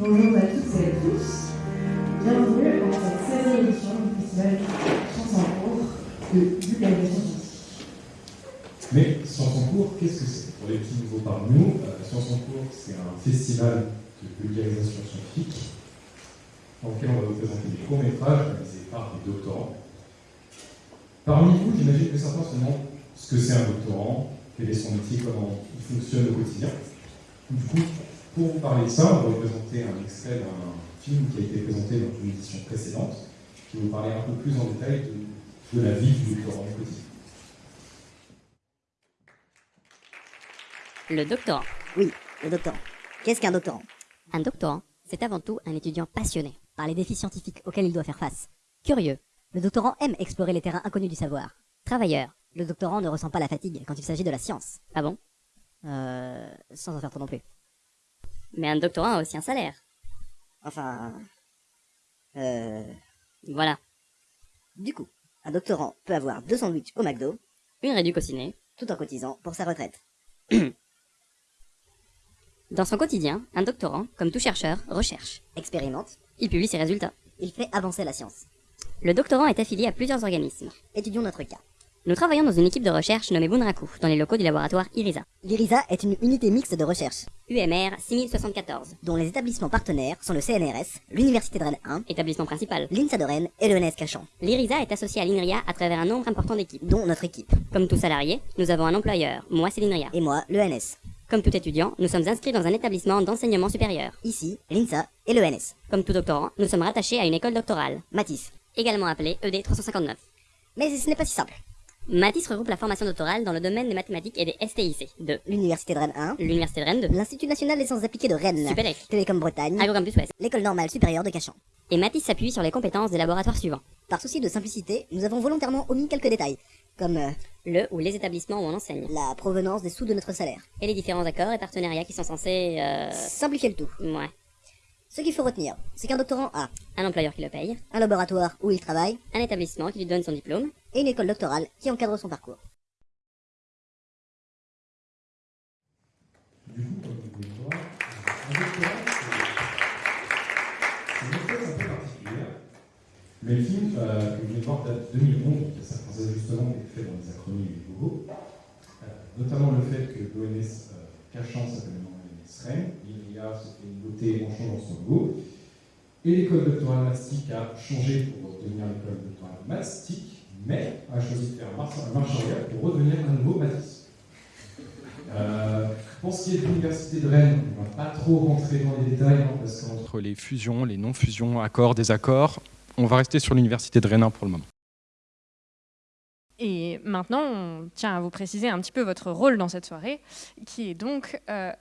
Bonjour à toutes et à tous. Bienvenue dans cette 16e édition du festival Sciences en cours de vulgarisation scientifique. Mais Sciences en cours, qu'est-ce que c'est? Pour les petits nouveaux parmi nous, Sciences en cours, c'est un festival de vulgarisation scientifique dans lequel on va vous présenter des courts-métrages réalisés par des doctorants. Parmi vous, j'imagine que certains se demandent ce que c'est un doctorant, quel est son métier, comment il fonctionne au quotidien. Du coup, pour vous parler de ça, on va vous présenter un extrait d'un film qui a été présenté dans une édition précédente, qui va vous parler un peu plus en détail de, de la vie du doctorant quotidien. Le doctorant. Oui, le doctorant. Qu'est-ce qu'un doctorant? Un doctorant, c'est avant tout un étudiant passionné par les défis scientifiques auxquels il doit faire face. Curieux, le doctorant aime explorer les terrains inconnus du savoir. Travailleur, le doctorant ne ressent pas la fatigue quand il s'agit de la science. Ah bon? Euh... Sans en faire trop non plus. Mais un doctorant a aussi un salaire. Enfin... Euh... Voilà. Du coup, un doctorant peut avoir deux sandwichs au McDo, Une réduction au ciné. tout en cotisant pour sa retraite. Dans son quotidien, un doctorant, comme tout chercheur, recherche. Expérimente, Il publie ses résultats. il fait avancer la science. Le doctorant est affilié à plusieurs organismes. Étudions notre cas. Nous travaillons dans une équipe de recherche nommée Bunraku, dans les locaux du laboratoire IRISA. L'IRISA est une unité mixte de recherche, UMR 6074, dont les établissements partenaires sont le CNRS, l'Université de Rennes 1, établissement principal. l'INSA de Rennes et le NS Cachan, L'IRISA est associé à l'INRIA à travers un nombre important d'équipes. dont notre équipe, Comme tout salarié, nous avons un employeur, moi c'est l'INRIA. et moi, le NS. Comme tout étudiant, nous sommes inscrits dans un établissement d'enseignement supérieur. Ici, l'INSA et le NS. Comme tout doctorant, nous sommes rattachés à une école doctorale, Matisse. également appelée E ED 359. Mais ce n'est pas si simple. Matisse regroupe la formation doctorale dans le domaine des mathématiques et des STIC de L'Université de Rennes 1, l'Université de Rennes 2, l'Institut National des Sciences Appliquées de Rennes, Supélec, Télécom Bretagne, Agrocampus Ouest. l'École Normale Supérieure de Cachan. Et Matisse s'appuie sur les compétences des laboratoires suivants. Par souci de simplicité, nous avons volontairement omis quelques détails, comme euh, Le ou les établissements où on enseigne. la provenance des sous de notre salaire. Et les différents accords et partenariats qui sont censés... Euh... Simplifier le tout. Ouais. Ce qu'il faut retenir, c'est qu'un doctorant a Un employeur qui le paye, un laboratoire où il travaille un établissement qui lui donne son diplôme, et une école doctorale qui encadre son parcours. Du coup, le c'est une espèce un peu particulière. Mais le film euh, que vous venez de voir date de 2011, donc a certains ajustements qui ont faits dans les acronymes et les. Euh, notamment le fait que l'ONS euh, Cachan s'appelle maintenant l'ONS Rennes, l'IRIA se fait une beauté en changeant son logo, et l'école doctorale Mastic a changé pour devenir l'école doctorale Mastic, mais a choisi de faire marche marche arrière pour redevenir un nouveau Matisse. Euh, pour ce qui est de l'université de Rennes, on ne va pas trop rentrer dans les détails, hein, parce qu'entre Entre les fusions, les non-fusions, accords, désaccords, on va rester sur l'université de Rennes 1 pour le moment. Et maintenant, on tient à vous préciser un petit peu votre rôle dans cette soirée, qui est donc euh,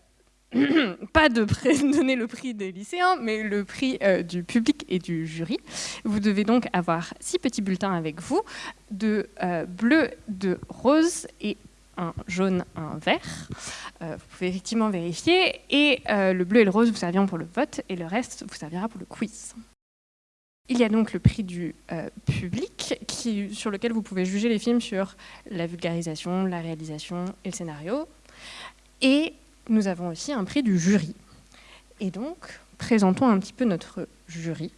pas de donner le prix des lycéens, mais le prix euh, du public et du jury. Vous devez donc avoir six petits bulletins avec vous, de euh, bleu, de rose et un jaune, un vert. Euh, vous pouvez effectivement vérifier. Et le bleu et le rose vous serviront pour le vote, et le reste vous servira pour le quiz. Il y a donc le prix du public sur lequel vous pouvez juger les films sur la vulgarisation, la réalisation et le scénario. Et nous avons aussi un prix du jury. Et donc, présentons un petit peu notre jury,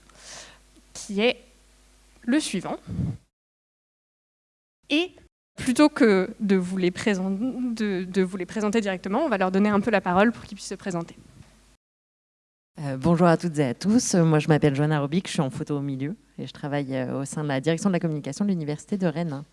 qui est le suivant. Et plutôt que de vous les, présenter directement, on va leur donner un peu la parole pour qu'ils puissent se présenter. Euh, bonjour à toutes et à tous. Moi, je m'appelle Joanna Robic, je suis en photo au milieu et je travaille euh, au sein de la direction de la communication de l'Université de Rennes.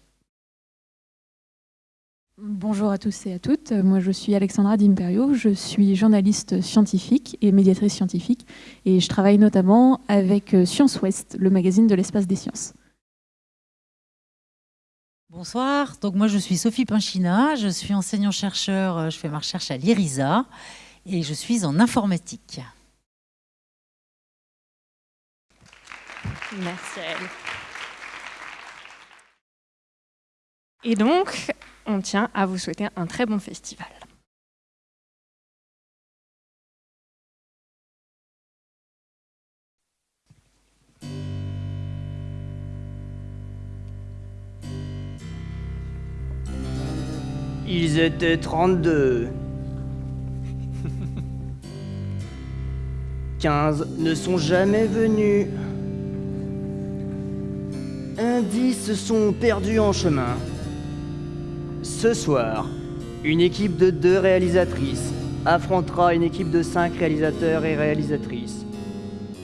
Bonjour à tous et à toutes. Moi, je suis Alexandra D'Imperio. Je suis journaliste scientifique et médiatrice scientifique. Et je travaille notamment avec euh, Science Ouest, le magazine de l'espace des sciences. Bonsoir, donc moi je suis Sophie Pinchina, je suis enseignant-chercheur, euh, je fais ma recherche à l'IRISA et je suis en informatique. Merci à elle. Et donc, on tient à vous souhaiter un très bon festival. Ils étaient 32. 15 ne sont jamais venus. Indices sont perdus en chemin. Ce soir, une équipe de deux réalisatrices affrontera une équipe de cinq réalisateurs et réalisatrices.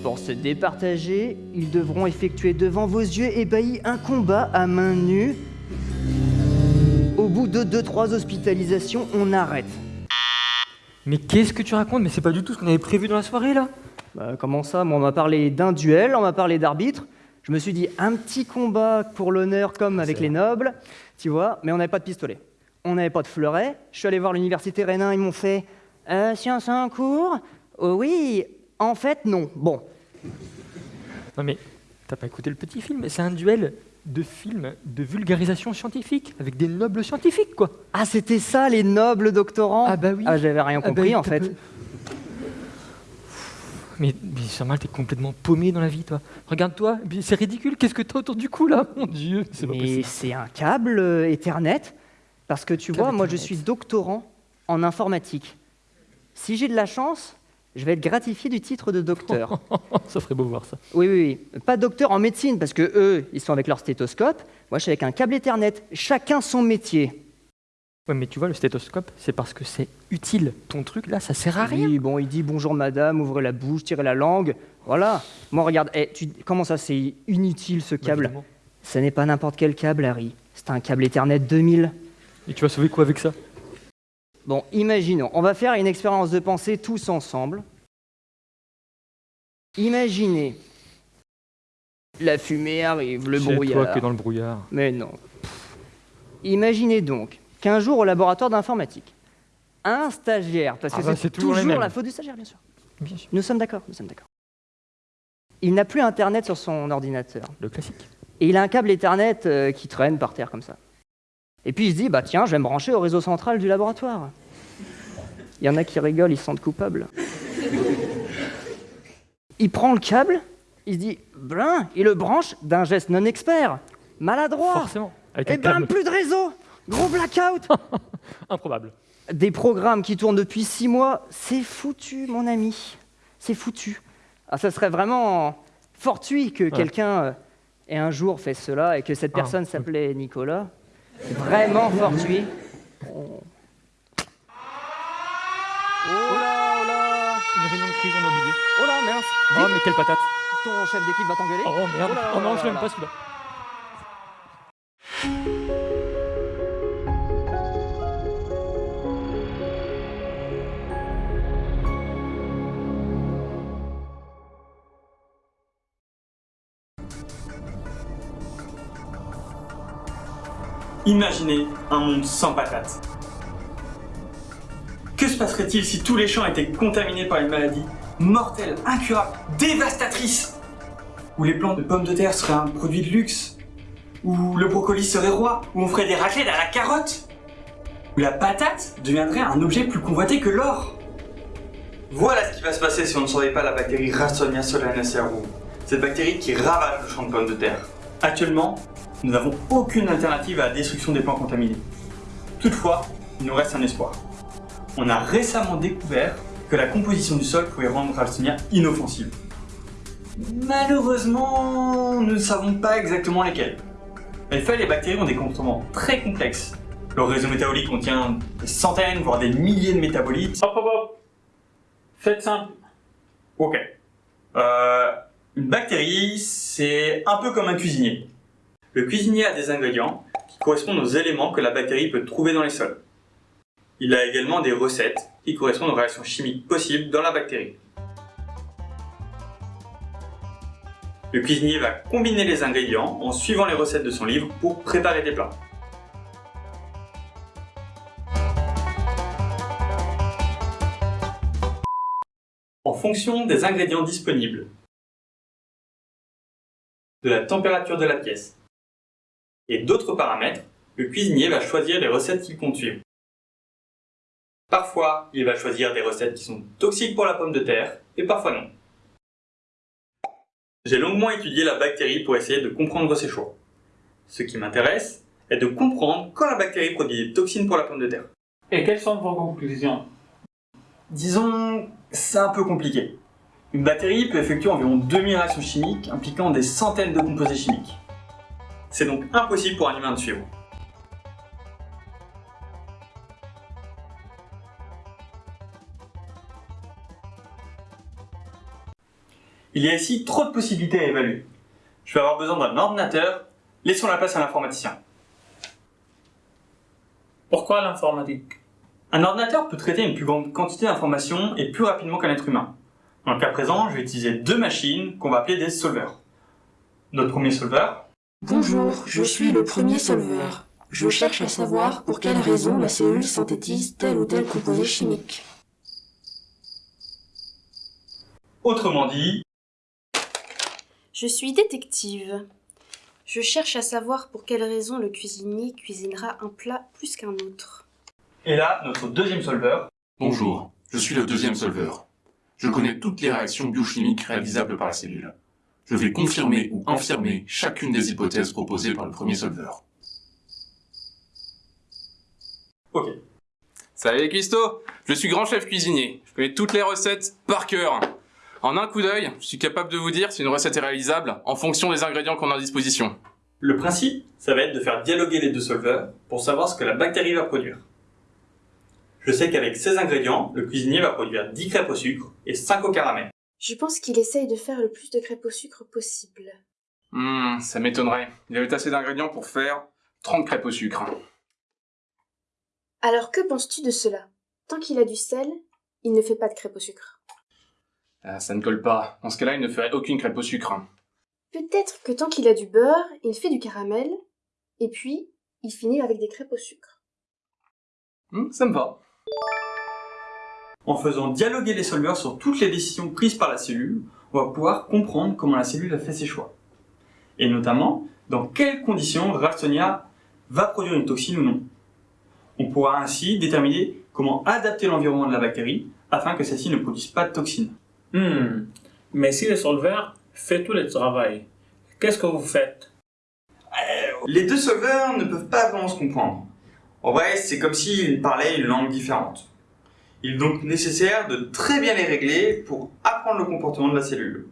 Pour se départager, ils devront effectuer devant vos yeux ébahis un combat à main nue. Au bout de 2-3 hospitalisations, on arrête. Mais qu'est-ce que tu racontes? Mais c'est pas du tout ce qu'on avait prévu dans la soirée là? Bah, comment ça? Moi, on m'a parlé d'un duel, on m'a parlé d'arbitre. Je me suis dit un petit combat pour l'honneur comme avec les nobles, tu vois, mais on n'avait pas de pistolet. On n'avait pas de fleuret. Je suis allé voir l'université Rénin, ils m'ont fait euh, Science en cours? Oh Oui, en fait, non. Bon, Non mais t'as pas écouté le petit film C'est un duel de films de vulgarisation scientifique avec des nobles scientifiques quoi. Ah, c'était ça, les nobles doctorants? Ah bah oui. Ah, j'avais rien Ah bah compris, en fait. Mais, mais Jamal, t'es complètement paumé dans la vie, toi. Regarde-toi, c'est ridicule. Qu'est-ce que t'as autour du cou, là? Mon Dieu, c'est pas Mais possible. c'est un câble euh, Ethernet, parce que tu Câble vois, moi, je suis doctorant en informatique. Si j'ai de la chance, je vais être gratifié du titre de docteur. ça ferait beau voir ça. Oui, oui, oui. Pas docteur en médecine, parce que eux, ils sont avec leur stéthoscope. Moi, je suis avec un câble Ethernet. Chacun son métier. Ouais, mais tu vois, le stéthoscope, c'est parce que c'est utile. Ton truc, là, ça sert à rien. Oui, bon, il dit bonjour madame, ouvrez la bouche, tirez la langue. Voilà. Moi, regarde, eh, tu... comment ça, c'est inutile ce Bah, câble. Ce n'est pas n'importe quel câble, Harry. C'est un câble Ethernet 2000. Et tu vas sauver quoi avec ça? Bon, imaginons, on va faire une expérience de pensée tous ensemble. Imaginez. La fumée arrive, le C'est brouillard. toi que dans le brouillard. Mais non. Imaginez donc qu'un jour au laboratoire d'informatique, un stagiaire, parce que Ah bah, c'est toujours la faute du stagiaire, bien sûr. Bien sûr. Nous sommes d'accord, nous sommes d'accord. Il n'a plus Internet sur son ordinateur. Le classique. Et il a un câble Ethernet euh, qui traîne par terre comme ça. Et puis il se dit, bah tiens, je vais me brancher au réseau central du laboratoire. Il y en a qui rigolent, ils se sentent coupables. Il prend le câble, il se dit, blin, il le branche d'un geste non expert, maladroit. Forcément. Avec Et un ben câble. plus de réseau, gros blackout. Improbable. Des programmes qui tournent depuis six mois, c'est foutu, mon ami. C'est foutu. Ah, ça serait vraiment fortuit que quelqu'un euh, ait un jour fait cela et que cette Ah, personne s'appelait Nicolas. C'est vraiment fortuit. Oh. Oh là, oh là Une réunion de crise, on a oublié. Oh là, mince Oh, mais quelle patate. Ton chef d'équipe va t'engueuler Oh merde. Oh Oh non, là je l'aime là. pas celui-là. Imaginez un monde sans patates. Que se passerait-il si tous les champs étaient contaminés par une maladie mortelle, incurable, dévastatrice? Où les plantes de pommes de terre seraient un produit de luxe? Où le brocoli serait roi? Où on ferait des raclettes à la carotte? Où la patate deviendrait un objet plus convoité que l'or? Voilà ce qui va se passer si on ne surveille pas la bactérie Ralstonia solanacearum. Cette bactérie qui ravage le champ de pommes de terre. Actuellement, nous n'avons aucune alternative à la destruction des plants contaminés. Toutefois, il nous reste un espoir. On a récemment découvert que la composition du sol pouvait rendre Ralstonia inoffensive. Malheureusement, nous ne savons pas exactement lesquelles. En effet, les bactéries ont des comportements très complexes. Leur réseau métabolique contient des centaines, voire des milliers de métabolites. Hop hop hop Faites simple. Ok. Euh, une bactérie, c'est un peu comme un cuisinier. Le cuisinier a des ingrédients qui correspondent aux éléments que la bactérie peut trouver dans les sols. Il a également des recettes qui correspondent aux réactions chimiques possibles dans la bactérie. Le cuisinier va combiner les ingrédients en suivant les recettes de son livre pour préparer des plats. En fonction des ingrédients disponibles, de la température de la pièce et d'autres paramètres, le cuisinier va choisir les recettes qu'il compte suivre. Parfois, il va choisir des recettes qui sont toxiques pour la pomme de terre, et parfois non. J'ai longuement étudié la bactérie pour essayer de comprendre ses choix. Ce qui m'intéresse est de comprendre quand la bactérie produit des toxines pour la pomme de terre. Et quelles sont vos conclusions? Disons, c'est un peu compliqué. Une batterie peut effectuer environ 2000 réactions chimiques impliquant des centaines de composés chimiques. C'est donc impossible pour un humain de suivre. Il y a ici trop de possibilités à évaluer. Je vais avoir besoin d'un ordinateur, laissons la place à l'informaticien. Pourquoi l'informatique? Un ordinateur peut traiter une plus grande quantité d'informations et plus rapidement qu'un être humain. Dans le cas présent, je vais utiliser deux machines qu'on va appeler des solveurs. Notre premier solveur. Bonjour, je suis le premier solveur. Je cherche à savoir pour quelle raison la cellule synthétise tel ou tel composé chimique. Autrement dit, Je suis détective. Je cherche à savoir pour quelle raison le cuisinier cuisinera un plat plus qu'un autre. et là, notre deuxième solveur. Bonjour, je suis le deuxième solveur. Je connais toutes les réactions biochimiques réalisables par la cellule. Je vais confirmer ou infirmer chacune des hypothèses proposées par le premier solveur. Ok. Salut les cuistots Je suis grand chef cuisinier. Je connais toutes les recettes par cœur. En un coup d'œil, je suis capable de vous dire si une recette est réalisable en fonction des ingrédients qu'on a à disposition. Le principe, ça va être de faire dialoguer les deux solveurs pour savoir ce que la bactérie va produire. Je sais qu'avec ces ingrédients, le cuisinier va produire 10 crêpes au sucre et 5 au caramel. Je pense qu'il essaye de faire le plus de crêpes au sucre possible. Hmm, ça m'étonnerait. Il avait assez d'ingrédients pour faire 30 crêpes au sucre. Alors que penses-tu de cela? Tant qu'il a du sel, il ne fait pas de crêpes au sucre. Ah, ça ne colle pas. Dans ce cas-là, il ne ferait aucune crêpe au sucre. Peut-être que tant qu'il a du beurre, il fait du caramel, et puis il finit avec des crêpes au sucre. Hmm, ça me va. En faisant dialoguer les solveurs sur toutes les décisions prises par la cellule, on va pouvoir comprendre comment la cellule a fait ses choix. Et notamment, dans quelles conditions Ralstonia va produire une toxine ou non. On pourra ainsi déterminer comment adapter l'environnement de la bactérie afin que celle-ci ne produise pas de toxines. Hmm. Mais si le solveur fait tout le travail, qu'est-ce que vous faites? Les deux solveurs ne peuvent pas vraiment se comprendre. En vrai, c'est comme s'ils parlaient une langue différente. Il est donc nécessaire de très bien les régler pour apprendre le comportement de la cellule.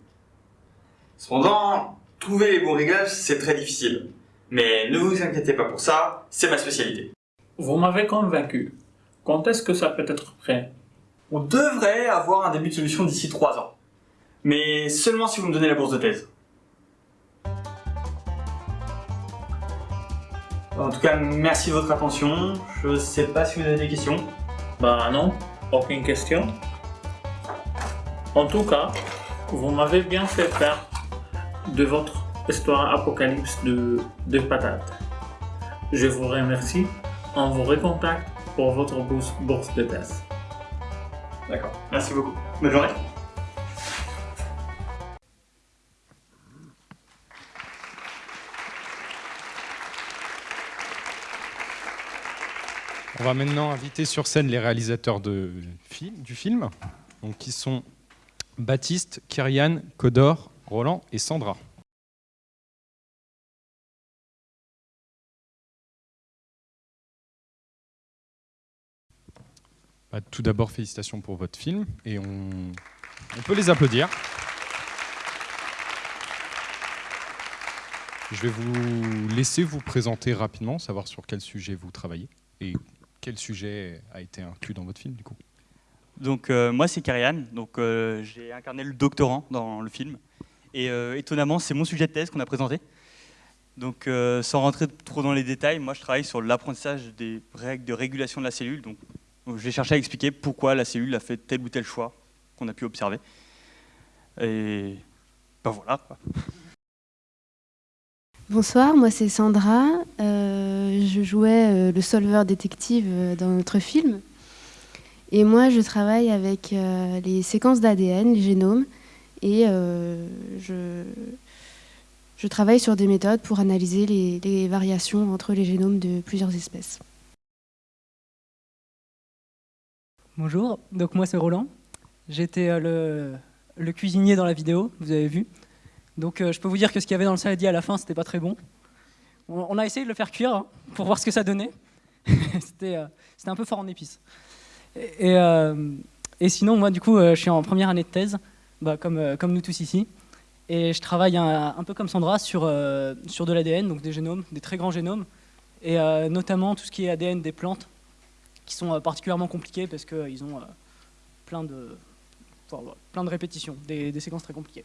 Cependant, trouver les bons réglages, c'est très difficile. Mais ne vous inquiétez pas pour ça, c'est ma spécialité. Vous m'avez convaincu. Quand est-ce que ça peut être prêt? On devrait avoir un début de solution d'ici 3 ans. Mais seulement si vous me donnez la bourse de thèse. En tout cas, merci de votre attention. Je sais pas si vous avez des questions. Bah non, aucune question. En tout cas, vous m'avez bien fait faire de votre histoire apocalypse de, de patates. Je vous remercie. On vous recontacte pour votre bourse, bourse de thèse. D'accord, merci beaucoup. Bonne journée. On va maintenant inviter sur scène les réalisateurs de du film, donc qui sont Baptiste, Kyrian, Codor, Roland et Sandra. Bah, tout d'abord, félicitations pour votre film et on, on peut les applaudir. Je vais vous laisser vous présenter rapidement, savoir sur quel sujet vous travaillez et quel sujet a été inclus dans votre film du coup. Donc euh, moi c'est Karian, donc euh, j'ai incarné le doctorant dans le film. Et euh, étonnamment c'est mon sujet de thèse qu'on a présenté. Donc sans rentrer trop dans les détails, moi je travaille sur l'apprentissage des règles de régulation de la cellule. Donc j'ai cherché à expliquer pourquoi la cellule a fait tel ou tel choix qu'on a pu observer. Et ben voilà. Bonsoir, moi c'est Sandra. Euh, je jouais euh, le solveur détective euh, dans notre film. Et moi je travaille avec les séquences d'ADN, les génomes, et je, travaille sur des méthodes pour analyser les, variations entre les génomes de plusieurs espèces. Bonjour, donc moi c'est Roland. J'étais le cuisinier dans la vidéo, vous avez vu. Donc euh, je peux vous dire que ce qu'il y avait dans le saladier à la fin, c'était pas très bon. On, a essayé de le faire cuire hein, pour voir ce que ça donnait. c'était euh, un peu fort en épices. Et, euh, sinon, moi du coup, euh, je suis en première année de thèse. bah, comme, comme nous tous ici. Et je travaille un, un peu comme Sandra sur, sur de l'ADN, donc des génomes, des très grands génomes, et notamment tout ce qui est ADN des plantes, qui sont particulièrement compliqués parce qu'ils ont plein de, plein de répétitions, des, des séquences très compliquées.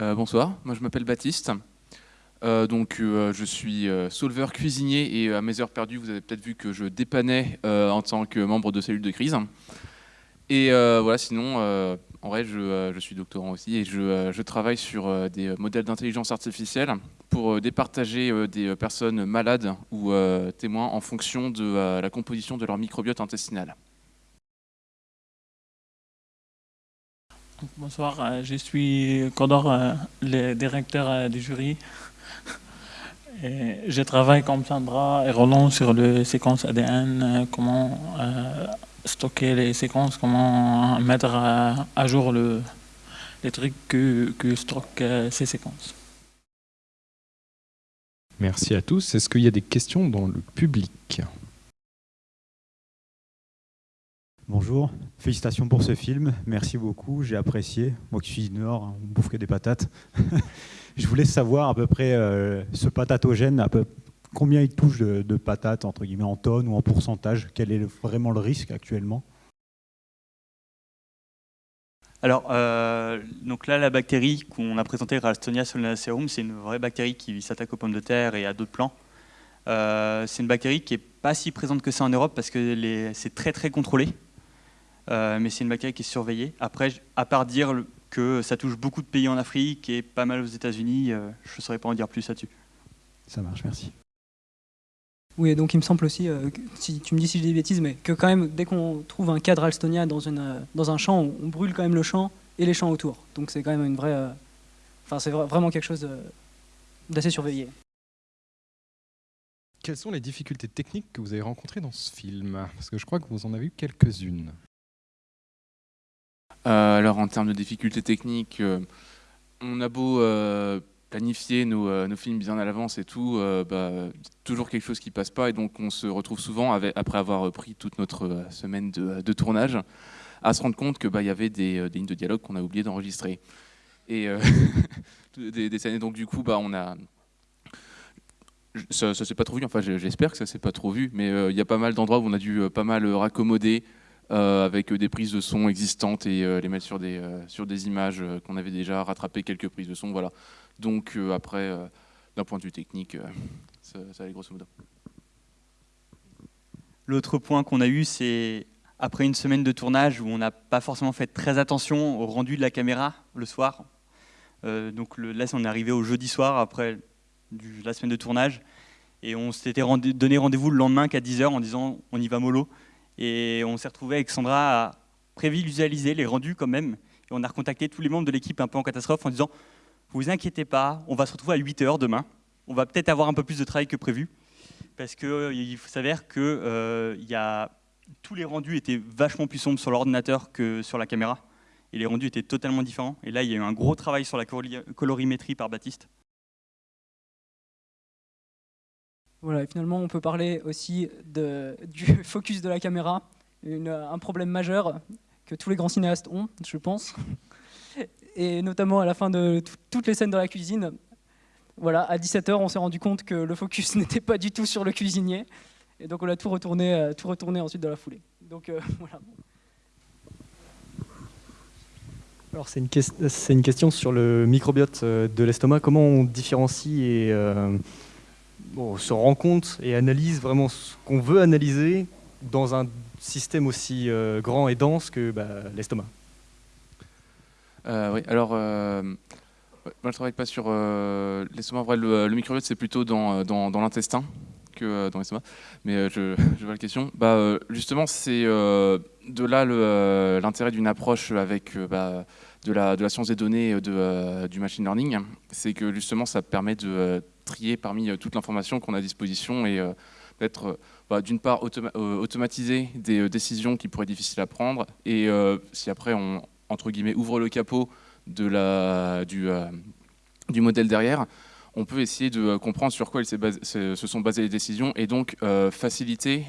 Euh, bonsoir, moi je m'appelle Baptiste. Euh, donc euh, je suis solveur cuisinier et à mes heures perdues, vous avez peut-être vu que je dépannais en tant que membre de cellule de crise. Et voilà, sinon, en vrai, je, suis doctorant aussi et je, je travaille sur des modèles d'intelligence artificielle pour départager des personnes malades ou témoins en fonction de la composition de leur microbiote intestinal. Bonsoir, euh, je suis Codor, euh, le directeur euh, du jury. Je travaille comme Sandra et Roland sur les séquences ADN, comment stocker les séquences, comment mettre à, jour le, les trucs que stockent ces séquences. Merci à tous. Est-ce qu'il y a des questions dans le public? Bonjour, félicitations pour ce film, merci beaucoup, j'ai apprécié. Moi qui suis du Nord, on bouffe des patates. je voulais savoir à peu près euh, ce patatogène, à peu, combien il touche de, patates, entre guillemets, en tonnes ou en pourcentage? Quel est vraiment le risque actuellement? Alors, euh, donc là, la bactérie qu'on a présentée, Ralstonia solanacearum, c'est une vraie bactérie qui s'attaque aux pommes de terre et à d'autres plants. Euh, c'est une bactérie qui n'est pas si présente que ça en Europe parce que c'est très très contrôlé. Euh, mais c'est une bactérie qui est surveillée. Après, à part dire que ça touche beaucoup de pays en Afrique et pas mal aux États-Unis, euh, je ne saurais pas en dire plus là-dessus. Ça marche, merci. Oui, donc il me semble aussi, euh, si tu me dis si je dis des bêtises, mais que quand même, dès qu'on trouve un cadre Alstonia dans, une, dans un champ, on, brûle quand même le champ et les champs autour. Donc c'est quand même une vraie... Enfin, c'est vraiment quelque chose d'assez surveillé. Quelles sont les difficultés techniques que vous avez rencontrées dans ce film? Parce que je crois que vous en avez eu quelques-unes. Euh, alors en termes de difficultés techniques, euh, on a beau euh, planifier nos, films bien à l'avance et tout, bah, toujours quelque chose qui passe pas et donc on se retrouve souvent après avoir pris toute notre semaine de, tournage à se rendre compte que bah, y avait des, lignes de dialogue qu'on a oublié d'enregistrer et des, scènes. donc du coup, bah, on a ça, ça s'est pas trop vu. Enfin, j'espère que ça s'est pas trop vu, mais il y a pas mal d'endroits où on a dû pas mal raccommoder. Euh, avec des prises de son existantes et euh, les mettre sur des, euh, images qu'on avait déjà rattrapé quelques prises de son. Voilà. Donc après, d'un point de vue technique, ça, allait grosso modo. L'autre point qu'on a eu, c'est après une semaine de tournage où on n'a pas forcément fait très attention au rendu de la caméra le soir. donc là, on est arrivé au jeudi soir après la semaine de tournage et on s'était donné rendez-vous le lendemain qu'à 10h en disant on y va mollo. Et on s'est retrouvé avec Sandra à prévisualiser les rendus quand même. Et on a recontacté tous les membres de l'équipe un peu en catastrophe en disant vous inquiétez pas, on va se retrouver à 8 heures demain. On va peut-être avoir un peu plus de travail que prévu. Parce qu'il euh, s'avère que euh, a, tous les rendus étaient vachement plus sombres sur l'ordinateur que sur la caméra. Et les rendus étaient totalement différents. Et là, il y a eu un gros travail sur la colorimétrie par Baptiste. Voilà, finalement, on peut parler aussi du focus de la caméra, un problème majeur que tous les grands cinéastes ont, je pense. Et notamment à la fin de toutes les scènes dans la cuisine, voilà, à 17h, on s'est rendu compte que le focus n'était pas du tout sur le cuisinier. Et donc on a tout retourné, euh, tout retourné ensuite dans la foulée. Donc euh, voilà. Alors c'est une, une, question sur le microbiote euh, de l'estomac. Comment on différencie et se rend compte et analyse vraiment ce qu'on veut analyser dans un système aussi euh, grand et dense que bah, l'estomac euh, Oui, alors, euh, moi je ne travaille pas sur l'estomac. Le, le microbiote, c'est plutôt dans, dans, l'intestin que dans l'estomac. Mais je, vois la question. Bah, justement, c'est de là l'intérêt d'une approche avec bah, de, la, de la science des données de, du machine learning. C'est que justement, ça permet de trier parmi euh, toute l'information qu'on a à disposition et euh, d'être euh, bah, d'une part automatiser des décisions qui pourraient être difficiles à prendre et si après on entre guillemets ouvre le capot de la, du, modèle derrière, on peut essayer de comprendre sur quoi se sont basées les décisions et donc faciliter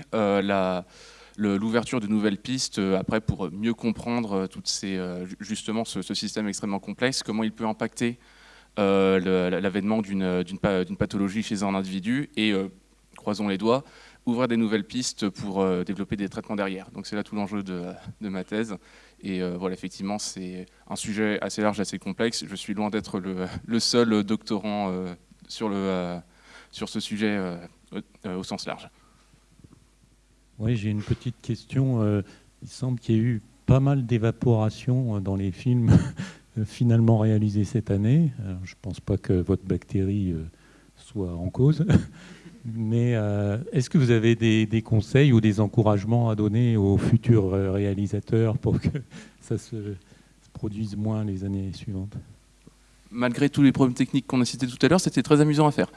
le- l'ouverture de nouvelles pistes euh, après pour mieux comprendre euh, toutes ces, euh, ju- justement ce, système extrêmement complexe, comment il peut impacter euh, l'avènement d'une d'une pa- d'une pathologie chez un individu et, euh, croisons les doigts, ouvrir des nouvelles pistes pour euh, développer des traitements derrière. Donc c'est là tout l'enjeu de, de ma thèse. Et euh, voilà, effectivement, c'est un sujet assez large, assez complexe. Je suis loin d'être le, le seul doctorant euh, sur, le, euh, sur ce sujet euh, au- sens large. Oui, j'ai une petite question. Euh, il semble qu'il y ait eu pas mal d'évaporation euh, dans les films euh, finalement réalisés cette année. Alors, je ne pense pas que votre bactérie euh, soit en cause. Mais euh, est-ce que vous avez des, des conseils ou des encouragements à donner aux futurs euh, réalisateurs pour que ça se, se produise moins les années suivantes? Malgré tous les problèmes techniques qu'on a cités tout à l'heure, c'était très amusant à faire.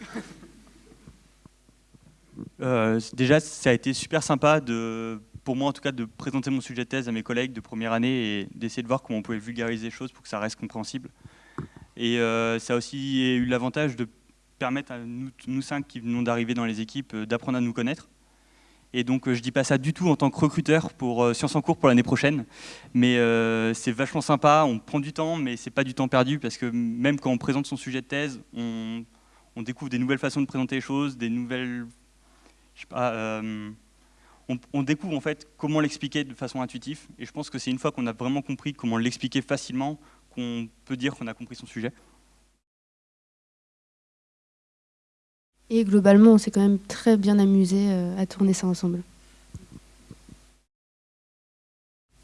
Euh, déjà, ça a été super sympa, de, pour moi en tout cas, de présenter mon sujet de thèse à mes collègues de première année et d'essayer de voir comment on pouvait vulgariser les choses pour que ça reste compréhensible. Et euh, ça a aussi eu l'avantage de permettre à nous, cinq qui venons d'arriver dans les équipes euh, d'apprendre à nous connaître. Et donc, euh, je dis pas ça du tout en tant que recruteur pour euh, Sciences en cours pour l'année prochaine, mais c'est vachement sympa. On prend du temps, mais c'est pas du temps perdu parce que même quand on présente son sujet de thèse, on, découvre des nouvelles façons de présenter les choses, des nouvelles je sais pas, on, on découvre en fait comment l'expliquer de façon intuitive. Et je pense que c'est une fois qu'on a vraiment compris comment l'expliquer facilement qu'on peut dire qu'on a compris son sujet. Et globalement, on s'est quand même très bien amusé euh, à tourner ça ensemble.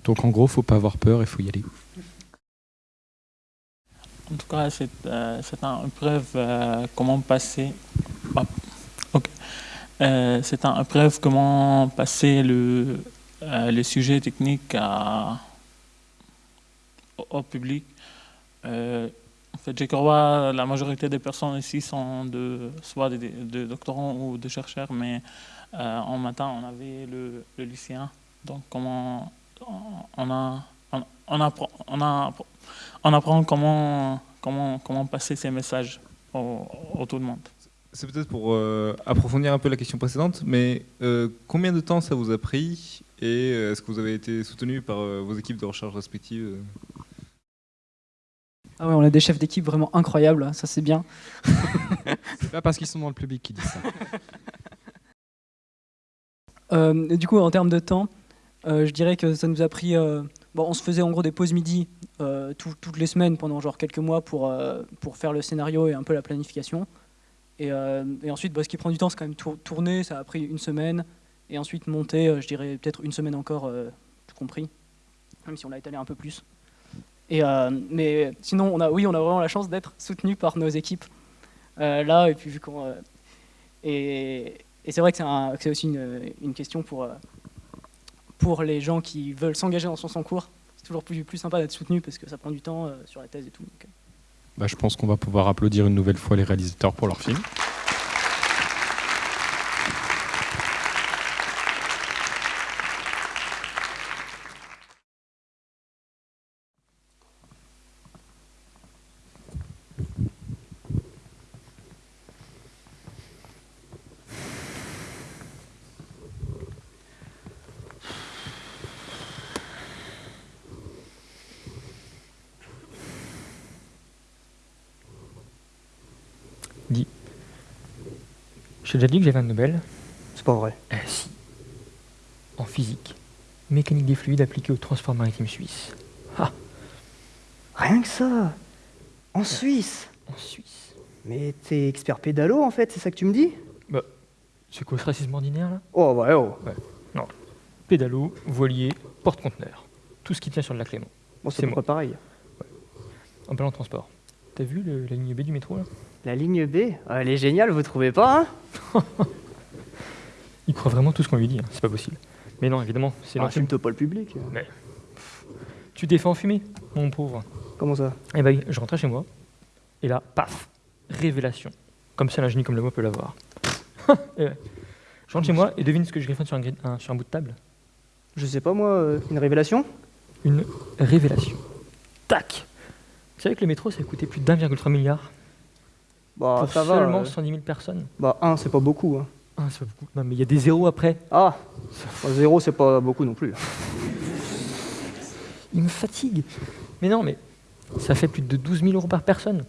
Donc en gros, faut pas avoir peur, il faut y aller. En tout cas, c'est euh, une épreuve euh, comment passer. Ok. Euh, c'est une épreuve comment passer le, euh, le sujet technique au, public. Euh, en fait, je crois la majorité des personnes ici sont de, soit des, doctorants ou des chercheurs, mais en matin, on avait le, lycéen. Donc, comment on on apprend comment, comment, comment passer ces messages au, au tout le monde. C'est peut-être pour euh, approfondir un peu la question précédente, mais euh, combien de temps ça vous a pris et euh, est-ce que vous avez été soutenu par euh, vos équipes de recherche respectives Ah ouais, on a des chefs d'équipe vraiment incroyables, ça c'est bien. C'est pas parce qu'ils sont dans le public qu'ils disent ça. Euh, et du coup, en termes de temps, euh, je dirais que ça nous a pris. euh, bon, on se faisait en gros des pauses midi euh, tout- toutes les semaines pendant genre quelques mois pour, euh, pour faire le scénario et un peu la planification. Et, euh, et ensuite, ce qui prend du temps, c'est quand même tour- tourner. Ça a pris une semaine. Et ensuite, monter, euh, je dirais peut-être une semaine encore, euh, tout compris. Même si on l'a étalé un peu plus. Mais sinon, oui, on a vraiment la chance d'être soutenu par nos équipes là. Et puis, vu qu'on. et, c'est vrai que c'est aussi une, question pour, pour les gens qui veulent s'engager dans son cours. C'est toujours plus, sympa d'être soutenu parce que ça prend du temps sur la thèse et tout. Bah, je pense qu'on va pouvoir applaudir une nouvelle fois les réalisateurs pour leur film. T'ai déjà dit que j'avais un Nobel C'est pas vrai. Eh si. En physique. Mécanique des fluides appliquée au transport maritime suisse. Ah Rien que ça En Suisse En Suisse. Mais t'es expert pédalo en fait, c'est ça que tu me dis? Bah, c'est quoi ce racisme ordinaire là? Oh ouais, oh. Ouais. Non. Pédalo, voilier, porte-conteneur. Tout ce qui tient sur le lac Léman. Bon, c'est près pareil. En parlant de transport. T'as vu le- la ligne B du métro là? La ligne B Ah, Elle est géniale, vous trouvez pas hein Il croit vraiment tout ce qu'on lui dit, hein. c'est pas possible. Mais non, évidemment, c'est Ah, l'ancien- filme-toi pas le public. Mais pff, tu t'es fait enfumer, mon pauvre. Comment ça Eh ben, je rentrais chez moi, et là, paf, révélation. Comme ça, un génie comme le moi peut l'avoir. Ouais. Je rentre chez moi et devine ce que je griffonne sur un, gri- un- sur un bout de table. Je sais pas moi, euh, une révélation Une révélation. Tac Vous savez que le métro, ça a coûté plus d'1,3 milliard Bah pour ça va. seulement euh. 110 000 personnes. Bah un, c'est pas beaucoup. Hein. Ah, c'est pas beaucoup. Non, mais il y a des zéros après. Ah, zéro, c'est pas beaucoup non plus. Il me fatigue. Mais non, mais ça fait plus de 12 000 euros par personne.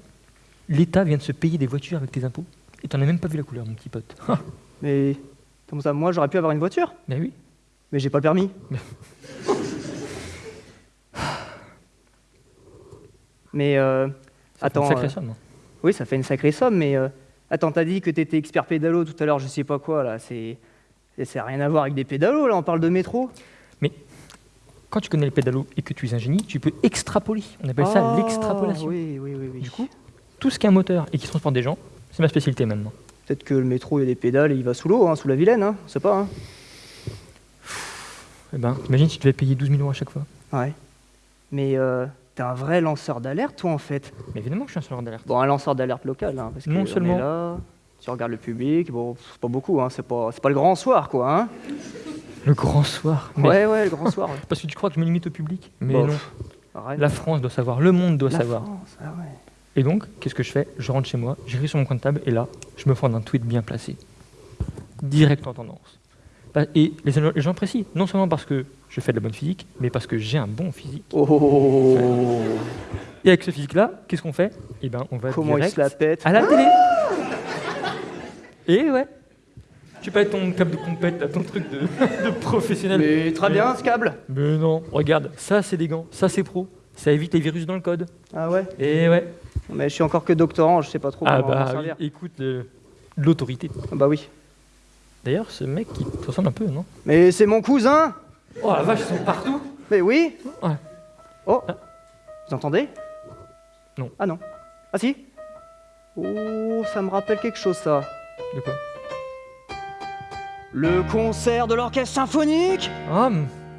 L'État vient de se payer des voitures avec tes impôts. Et t'en as même pas vu la couleur, mon petit pote. Mais comment ça, moi, j'aurais pu avoir une voiture Mais oui. Mais j'ai pas le permis. Mais euh, Ça fait une attends. sacrée euh, somme, hein. Oui, ça fait une sacrée somme, mais euh, attends, t'as dit que t'étais expert pédalo tout à l'heure, je sais pas quoi là. C'est, ça n'a rien à voir avec des pédalos là. On parle de métro. Mais quand tu connais le pédalo et que tu es un génie, tu peux extrapoler. On appelle ça Ah, l'extrapolation. Oui, oui, oui, oui. Du coup, tout ce qui est un moteur et qui transporte des gens, c'est ma spécialité maintenant. Peut-être que le métro, il y a des pédales et il va sous l'eau, hein, sous la Vilaine, hein. On sait pas. Hein. Eh ben, t'imagines si tu devais payer 12 000 euros à chaque fois? Ouais. Mais euh, t'es un vrai lanceur d'alerte, toi, en fait. Mais évidemment que je suis un lanceur d'alerte. Bon, un lanceur d'alerte local, hein, parce que Non on seulement- est là, tu regardes le public, bon, c'est pas beaucoup, hein, c'est pas, pas le grand soir, quoi. Hein. Le grand soir. mais- Ouais, ouais, le grand soir. ouais. Parce que tu crois que je me limite au public Mais Bon, non. pff. La France doit savoir, le monde doit La savoir. France, ah ouais. Et donc, qu'est-ce que je fais? Je rentre chez moi, j'écris sur mon coin de table, et là, je me prends un tweet bien placé. Direct en tendance. Pas- Et les les gens apprécient, non seulement parce que je fais de la bonne physique, mais parce que j'ai un bon physique. Oh. Et avec ce physique-là, qu'est-ce qu'on fait? Eh ben, on va Comment il direct se la pète? à la télé. Et ouais. Tu peux être ton câble de compète, ton truc de, de professionnel. Mais très bien, ce câble. Mais non, regarde, ça c'est des gants, ça c'est pro. Ça évite les virus dans le code. Ah ouais? Et ouais. Mais je suis encore que doctorant, je sais pas trop Ah comment m'en bah servir. écoute, euh, l'autorité. Ah bah oui. D'ailleurs, ce mec, il te ressemble un peu, non? Mais c'est mon cousin! Oh la vache, ils sont partout! Mais oui! Ouais. Oh! Vous entendez? Non. Ah non. Ah si! Oh, ça me rappelle quelque chose, ça. De quoi? Le concert de l'orchestre symphonique! Ah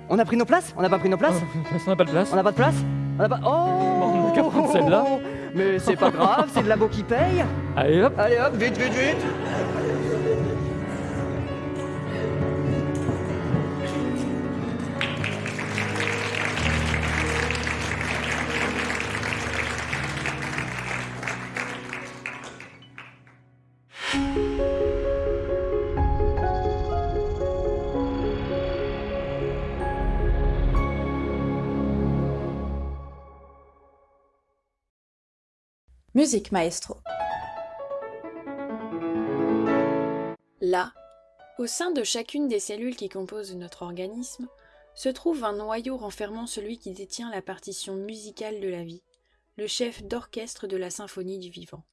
On a pris nos places? On n'a pas pris nos places? On n'a pas de place. On n'a pas de place? On n'a pas... Oh! On n'a prendre celle-là. Mais c'est pas grave, c'est de labo qui paye. Allez hop. Allez hop, vite, vite, vite Musique maestro. Là, au sein de chacune des cellules qui composent notre organisme, se trouve un noyau renfermant celui qui détient la partition musicale de la vie, le chef d'orchestre de la symphonie du vivant.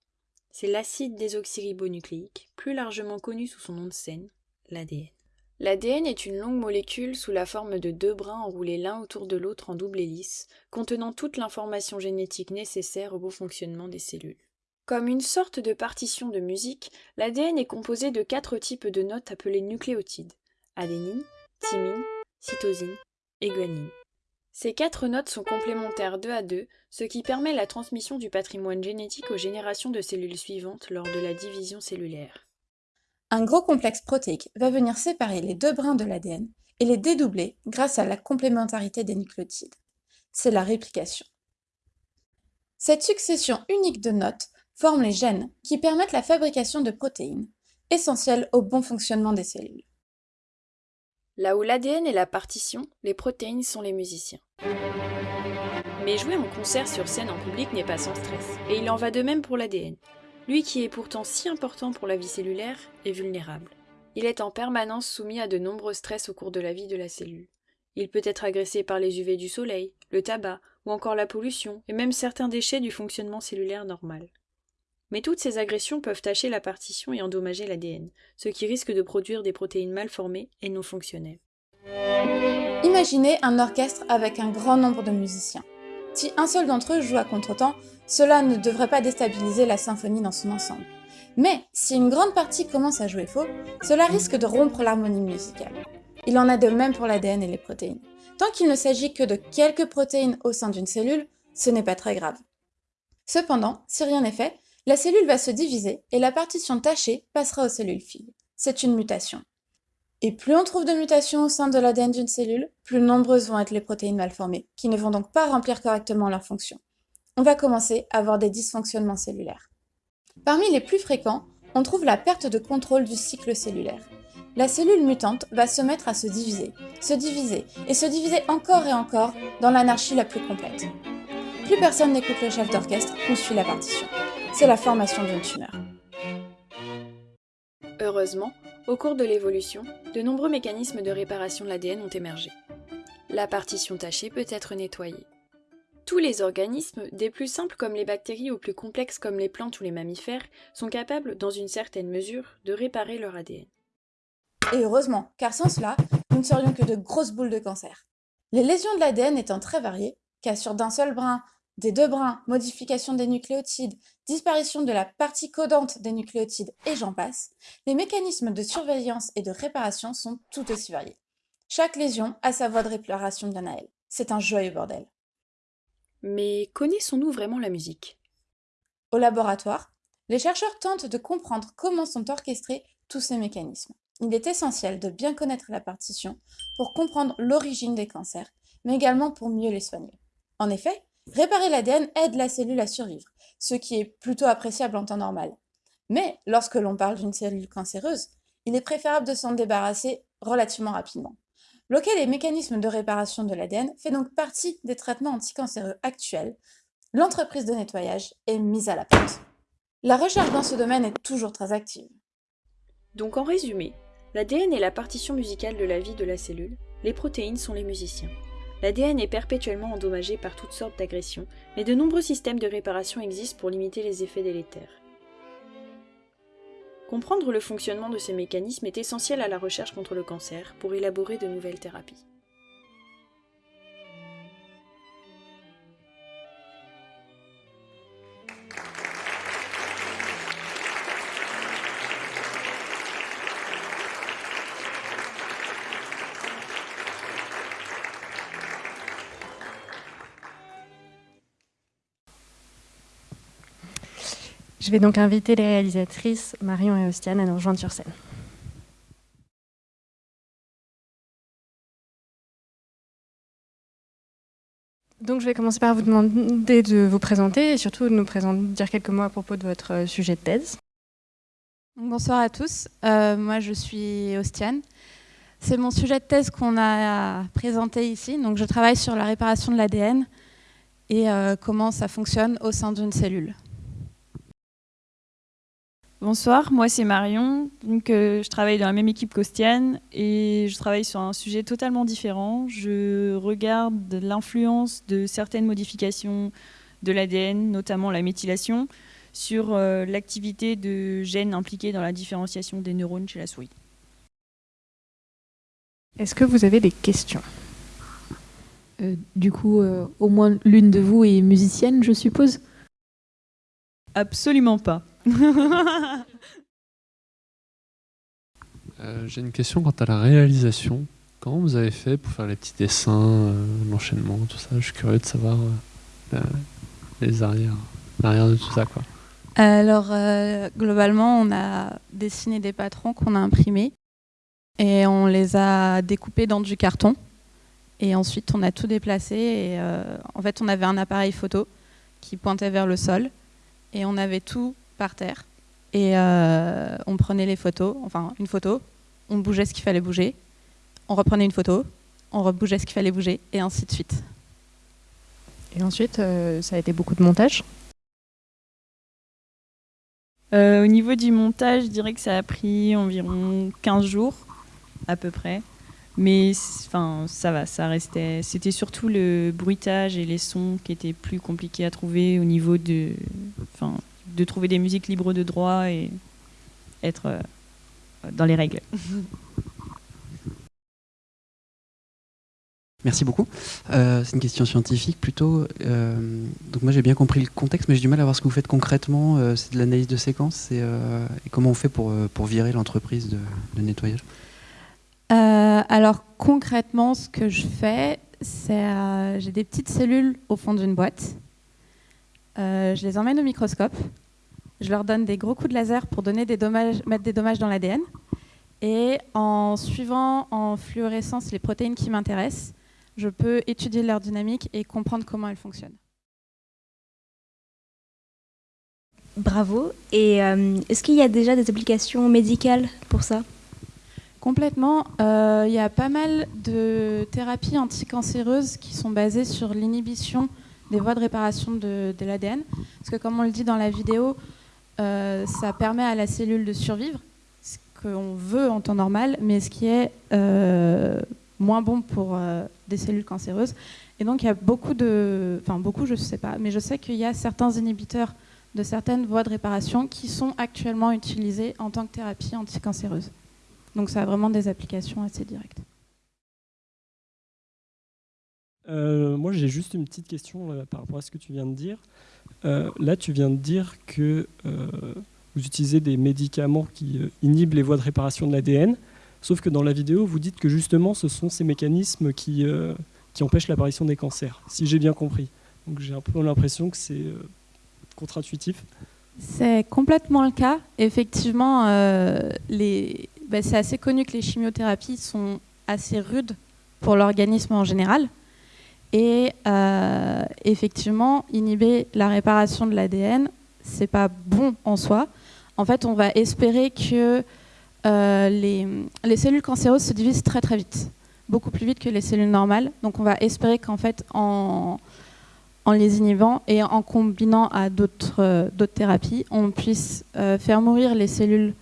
C'est l'acide désoxyribonucléique, plus largement connu sous son nom de scène, l'ADN. L'ADN est une longue molécule sous la forme de deux brins enroulés l'un autour de l'autre en double hélice, contenant toute l'information génétique nécessaire au bon fonctionnement des cellules. Comme une sorte de partition de musique, l'ADN est composé de quatre types de notes appelées nucléotides adénine, thymine, cytosine et guanine. Ces quatre notes sont complémentaires deux à deux, ce qui permet la transmission du patrimoine génétique aux générations de cellules suivantes lors de la division cellulaire. Un gros complexe protéique va venir séparer les deux brins de l'ADN et les dédoubler grâce à la complémentarité des nucléotides. C'est la réplication. Cette succession unique de notes forme les gènes qui permettent la fabrication de protéines, essentielles au bon fonctionnement des cellules. Là où l'ADN est la partition, les protéines sont les musiciens. Mais jouer en concert sur scène en public n'est pas sans stress, et il en va de même pour l'ADN. Lui qui est pourtant si important pour la vie cellulaire est vulnérable. Il est en permanence soumis à de nombreux stress au cours de la vie de la cellule. Il peut être agressé par les UV du soleil, le tabac, ou encore la pollution, et même certains déchets du fonctionnement cellulaire normal. Mais toutes ces agressions peuvent tacher la partition et endommager l'ADN, ce qui risque de produire des protéines mal formées et non fonctionnelles. Imaginez un orchestre avec un grand nombre de musiciens. Si un seul d'entre eux joue à contretemps, cela ne devrait pas déstabiliser la symphonie dans son ensemble. Mais si une grande partie commence à jouer faux, cela risque de rompre l'harmonie musicale. Il en a de même pour l'ADN et les protéines. Tant qu'il ne s'agit que de quelques protéines au sein d'une cellule, ce n'est pas très grave. Cependant, si rien n'est fait, la cellule va se diviser et la partition tachée passera aux cellules filles. C'est une mutation. Et plus on trouve de mutations au sein de l'ADN d'une cellule, plus nombreuses vont être les protéines mal formées, qui ne vont donc pas remplir correctement leur fonction. On va commencer à avoir des dysfonctionnements cellulaires. Parmi les plus fréquents, on trouve la perte de contrôle du cycle cellulaire. La cellule mutante va se mettre à se diviser, se diviser et se diviser encore et encore dans l'anarchie la plus complète. Plus personne n'écoute le chef d'orchestre ou suit la partition. C'est la formation d'une tumeur. Heureusement, au cours de l'évolution, de nombreux mécanismes de réparation de l'ADN ont émergé. La partition tachée peut être nettoyée. Tous les organismes, des plus simples comme les bactéries aux plus complexes comme les plantes ou les mammifères, sont capables, dans une certaine mesure, de réparer leur ADN. Et heureusement, car sans cela, nous ne serions que de grosses boules de cancer. Les lésions de l'ADN étant très variées, cassure d'un seul brin, des deux brins, modification des nucléotides, disparition de la partie codante des nucléotides et j'en passe, les mécanismes de surveillance et de réparation sont tout aussi variés. Chaque lésion a sa voie de réparation bien à elle. C'est un joyeux bordel. Mais connaissons-nous vraiment la musique? Au laboratoire, les chercheurs tentent de comprendre comment sont orchestrés tous ces mécanismes. Il est essentiel de bien connaître la partition pour comprendre l'origine des cancers, mais également pour mieux les soigner. En effet, Réparer l'ADN aide la cellule à survivre, ce qui est plutôt appréciable en temps normal. Mais lorsque l'on parle d'une cellule cancéreuse, il est préférable de s'en débarrasser relativement rapidement. Bloquer les mécanismes de réparation de l'ADN fait donc partie des traitements anticancéreux actuels. L'entreprise de nettoyage est mise à la porte. La recherche dans ce domaine est toujours très active. Donc en résumé, l'ADN est la partition musicale de la vie de la cellule, les protéines sont les musiciens. L'ADN est perpétuellement endommagé par toutes sortes d'agressions, mais de nombreux systèmes de réparation existent pour limiter les effets délétères. Comprendre le fonctionnement de ces mécanismes est essentiel à la recherche contre le cancer pour élaborer de nouvelles thérapies. Je vais donc inviter les réalisatrices Marion et Ostiane à nous rejoindre sur scène. Donc je vais commencer par vous demander de vous présenter et surtout de nous présenter, dire quelques mots à propos de votre euh, sujet de thèse. Bonsoir à tous, euh, moi je suis Ostiane. C'est mon sujet de thèse qu'on a présenté ici. Donc je travaille sur la réparation de l'ADN et euh, comment ça fonctionne au sein d'une cellule. Bonsoir, moi c'est Marion, donc, euh, je travaille dans la même équipe qu'Ostiane et je travaille sur un sujet totalement différent. Je regarde l'influence de certaines modifications de l'ADN, notamment la méthylation, sur euh, l'activité de gènes impliqués dans la différenciation des neurones chez la souris. Est-ce que vous avez des questions? Euh, Du coup, au moins l'une de vous est musicienne, je suppose? Absolument pas. Euh, j'ai une question quant à la réalisation. Comment vous avez fait pour faire les petits dessins, euh, l'enchaînement, tout ça? Je suis curieux de savoir euh, les arrières, l'arrière de tout ça. Quoi. Alors, globalement, on a dessiné des patrons qu'on a imprimés et on les a découpés dans du carton. Et ensuite, on a tout déplacé. Et en fait, on avait un appareil photo qui pointait vers le sol et on avait tout par terre. Et euh, on prenait les photos, enfin une photo, on bougeait ce qu'il fallait bouger, on reprenait une photo, on rebougeait ce qu'il fallait bouger, et ainsi de suite. Et ensuite, euh, ça a été beaucoup de montage? Euh, Au niveau du montage, je dirais que ça a pris environ 15 jours, à peu près. Mais enfin, ça va, ça restait. C'était surtout le bruitage et les sons qui étaient plus compliqués à trouver au niveau de, enfin, de trouver des musiques libres de droit et être euh, dans les règles. Merci beaucoup. Euh, c'est une question scientifique plutôt. Euh, donc moi j'ai bien compris le contexte, mais j'ai du mal à voir ce que vous faites concrètement. c'est de l'analyse de séquences et, comment on fait pour, pour virer l'entreprise de, nettoyage? Alors concrètement, ce que je fais, c'est j'ai des petites cellules au fond d'une boîte. je les emmène au microscope. Je leur donne des gros coups de laser pour donner des dommages, mettre des dommages dans l'ADN. Et en suivant en fluorescence les protéines qui m'intéressent, je peux étudier leur dynamique et comprendre comment elles fonctionnent. bravo. Et euh, est-ce qu'il y a déjà des applications médicales pour ça? Complètement. Euh, Il y a pas mal de thérapies anticancéreuses qui sont basées sur l'inhibition des voies de réparation de, l'ADN. Parce que comme on le dit dans la vidéo, euh, ça permet à la cellule de survivre, ce qu'on veut en temps normal, mais ce qui est euh, moins bon pour euh, des cellules cancéreuses. Et donc il y a beaucoup de... Enfin beaucoup, je ne sais pas, mais je sais qu'il y a certains inhibiteurs de certaines voies de réparation qui sont actuellement utilisés en tant que thérapie anticancéreuse. Donc ça a vraiment des applications assez directes. Euh, moi, j'ai juste une petite question euh, par rapport à ce que tu viens de dire. Euh, là, tu viens de dire que euh, vous utilisez des médicaments qui inhibent les voies de réparation de l'ADN, sauf que dans la vidéo, vous dites que justement, ce sont ces mécanismes qui, qui empêchent l'apparition des cancers, si j'ai bien compris. Donc j'ai un peu l'impression que c'est contre-intuitif. C'est complètement le cas. Effectivement, les... ben, c'est assez connu que les chimiothérapies sont assez rudes pour l'organisme en général. Et euh, effectivement, inhiber la réparation de l'ADN, c'est pas bon en soi. En fait, on va espérer que euh, les, les cellules cancéreuses se divisent très très vite, beaucoup plus vite que les cellules normales. Donc, on va espérer qu'en fait, en, en les inhibant et en combinant à d'autres euh, thérapies, on puisse faire mourir les cellules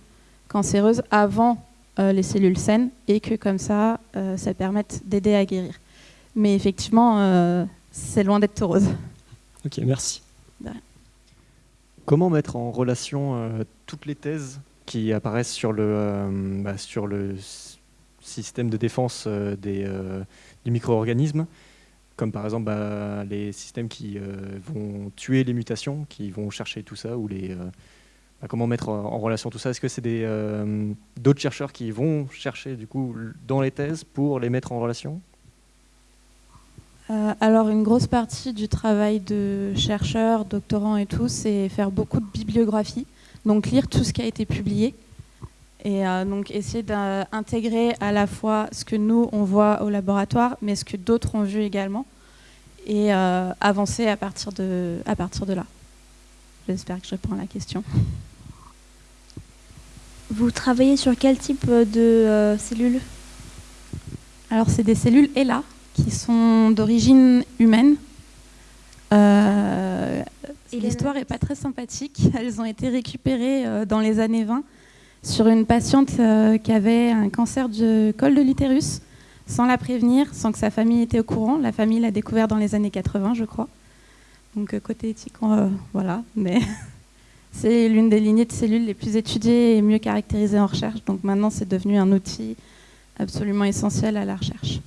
cancéreuses avant euh, les cellules saines et que comme ça, euh, ça permette d'aider à guérir. Mais effectivement, euh, c'est loin d'être rose. Ok, merci. Comment mettre en relation euh, toutes les thèses qui apparaissent sur le, euh, bah, sur le système de défense euh, des, euh, du micro-organisme, comme par exemple bah, les systèmes qui euh, vont tuer les mutations, qui vont chercher tout ça, ou les, comment mettre en, relation tout ça Est-ce que c'est des, euh, d'autres chercheurs qui vont chercher du coup dans les thèses pour les mettre en relation? Euh, alors, une grosse partie du travail de chercheurs, doctorants et tout, c'est faire beaucoup de bibliographie, donc lire tout ce qui a été publié et euh, donc essayer d'intégrer à la fois ce que nous on voit au laboratoire, mais ce que d'autres ont vu également, et avancer à partir de là. J'espère que je réponds à la question. Vous travaillez sur quel type de euh, cellules? Alors, c'est des cellules ELA qui sont d'origine humaine. Euh, L'histoire n'est pas très sympathique. Elles ont été récupérées euh, dans les années 20 sur une patiente qui avait un cancer du col de l'utérus, sans la prévenir, sans que sa famille était au courant. La famille l'a découvert dans les années 80, je crois. Donc, euh, côté éthique, euh, voilà. Mais c'est l'une des lignées de cellules les plus étudiées et mieux caractérisées en recherche. Donc, maintenant, c'est devenu un outil absolument essentiel à la recherche.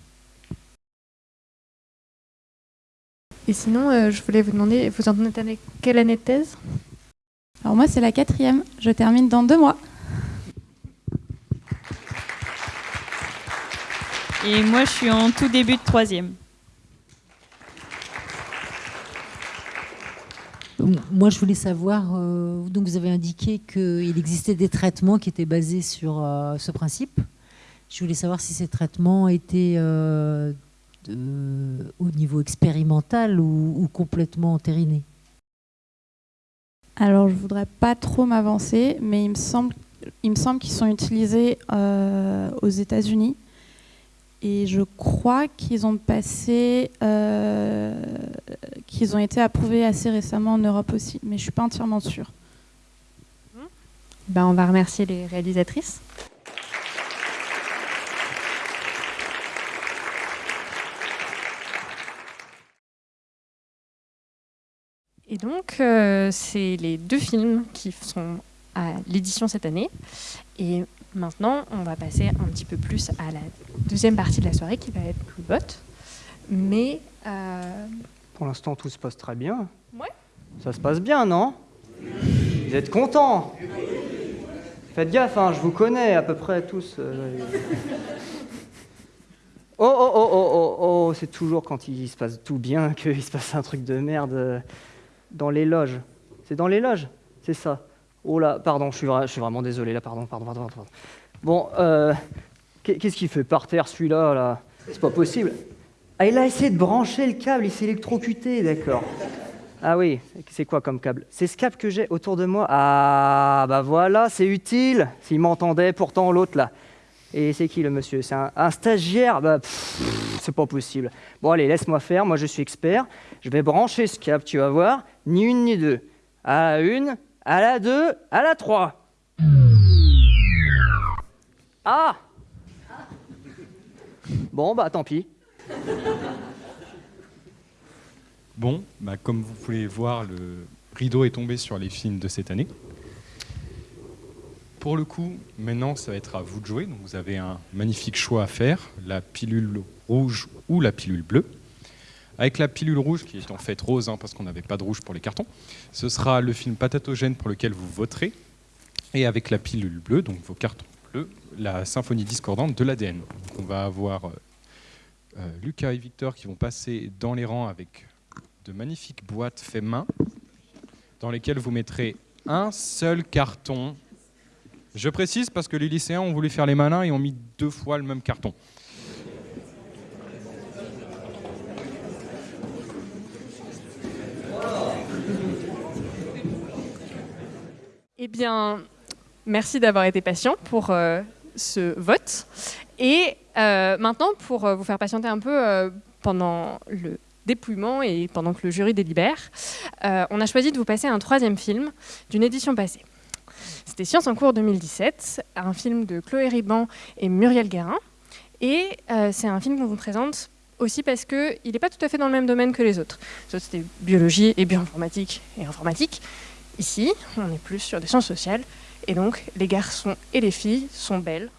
Et sinon, euh, je voulais vous demander, vous en êtes avec quelle année de thèse? Alors moi, c'est la quatrième. Je termine dans deux mois. Et moi, je suis en tout début de troisième. Moi, je voulais savoir, euh, donc vous avez indiqué qu'il existait des traitements qui étaient basés sur euh, ce principe. Je voulais savoir si ces traitements étaient euh, au niveau expérimental ou, complètement entérinés. Alors, je voudrais pas trop m'avancer, mais il me semble, qu'ils sont utilisés aux États-Unis. Et je crois qu'ils ont passé, euh, qu'ils ont été approuvés assez récemment en Europe aussi, mais je suis pas entièrement sûre. Ben, on va remercier les réalisatrices. Et donc, euh, c'est les deux films qui sont à l'édition cette année. Et maintenant, on va passer un petit peu plus à la deuxième partie de la soirée qui va être plus haute. Mais euh, Pour l'instant, tout se passe très bien. Ouais. Ça se passe bien, non? Vous êtes contents? Faites gaffe, hein, je vous connais à peu près tous. euh. Oh, oh, oh, oh, oh, oh, c'est toujours quand il se passe tout bien qu'il se passe un truc de merde euh, dans les loges. C'est dans les loges? C'est ça. Oh là, pardon, je suis, vraiment désolé là, pardon, pardon, pardon. pardon. Bon, euh, qu'est- qu'est-ce qu'il fait par terre celui-là là? C'est pas possible. Ah, il a essayé de brancher le câble, il s'est électrocuté, d'accord. Ah oui, c'est quoi comme câble? C'est ce câble que j'ai autour de moi. Ah, bah voilà, c'est utile. S'il m'entendait, pourtant l'autre là. Et c'est qui le monsieur? C'est un, stagiaire? Bah, c'est pas possible. Bon, allez, laisse-moi faire. Moi, je suis expert. Je vais brancher ce câble, tu vas voir. Ni une ni deux. La une, à la deux, à la trois. Ah Bon, bah tant pis. Bon, bah, comme vous pouvez voir, le rideau est tombé sur les films de cette année. Pour le coup, maintenant, ça va être à vous de jouer. Donc, vous avez un magnifique choix à faire, la pilule rouge ou la pilule bleue. Avec la pilule rouge, qui est en fait rose, hein, parce qu'on n'avait pas de rouge pour les cartons, ce sera le film patatogène pour lequel vous voterez. Et avec la pilule bleue, donc vos cartons bleus, la symphonie discordante de l'ADN. On va avoir euh, euh, Lucas et Victor qui vont passer dans les rangs avec de magnifiques boîtes fait main, dans lesquelles vous mettrez un seul carton. Je précise parce que les lycéens ont voulu faire les malins et ont mis deux fois le même carton. Eh bien, merci d'avoir été patient pour euh, ce vote. Et euh, maintenant, pour euh, vous faire patienter un peu pendant le dépouillement et pendant que le jury délibère, on a choisi de vous passer un troisième film d'une édition passée. C'était Science en cours 2017, un film de Chloé Riban et Muriel Guérin. Et c'est un film qu'on vous présente aussi parce qu'il n'est pas tout à fait dans le même domaine que les autres. Les autres, c'était biologie et bioinformatique et informatique. Ici, on est plus sur des sciences sociales. Et donc, les garçons et les filles sont belles.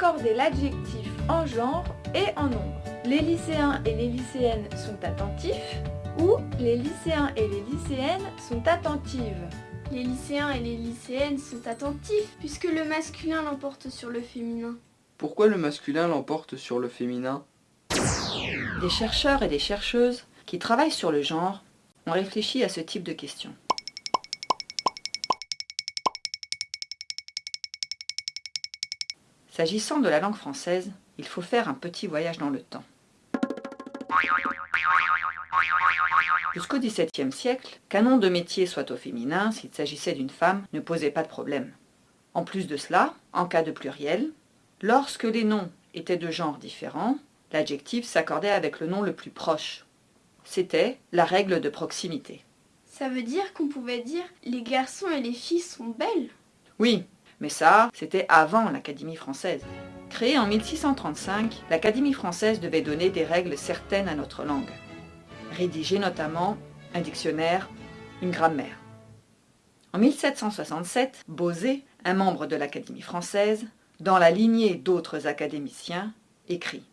Accordez l'adjectif en genre et en nombre. Les lycéens et les lycéennes sont attentifs ou les lycéens et les lycéennes sont attentives? Les lycéens et les lycéennes sont attentifs puisque le masculin l'emporte sur le féminin. Pourquoi le masculin l'emporte sur le féminin? Des chercheurs et des chercheuses qui travaillent sur le genre ont réfléchi à ce type de questions. S'agissant de la langue française, il faut faire un petit voyage dans le temps. Jusqu'au XVIIe siècle, qu'un nom de métier soit au féminin s'il s'agissait d'une femme ne posait pas de problème. En plus de cela, en cas de pluriel, lorsque les noms étaient de genres différents, l'adjectif s'accordait avec le nom le plus proche. C'était la règle de proximité. Ça veut dire qu'on pouvait dire les garçons et les filles sont belles? Oui, mais ça, c'était avant l'Académie française. Créée en 1635, l'Académie française devait donner des règles certaines à notre langue. Rédiger notamment un dictionnaire, une grammaire. En 1767, Bosé, un membre de l'Académie française, dans la lignée d'autres académiciens, écrit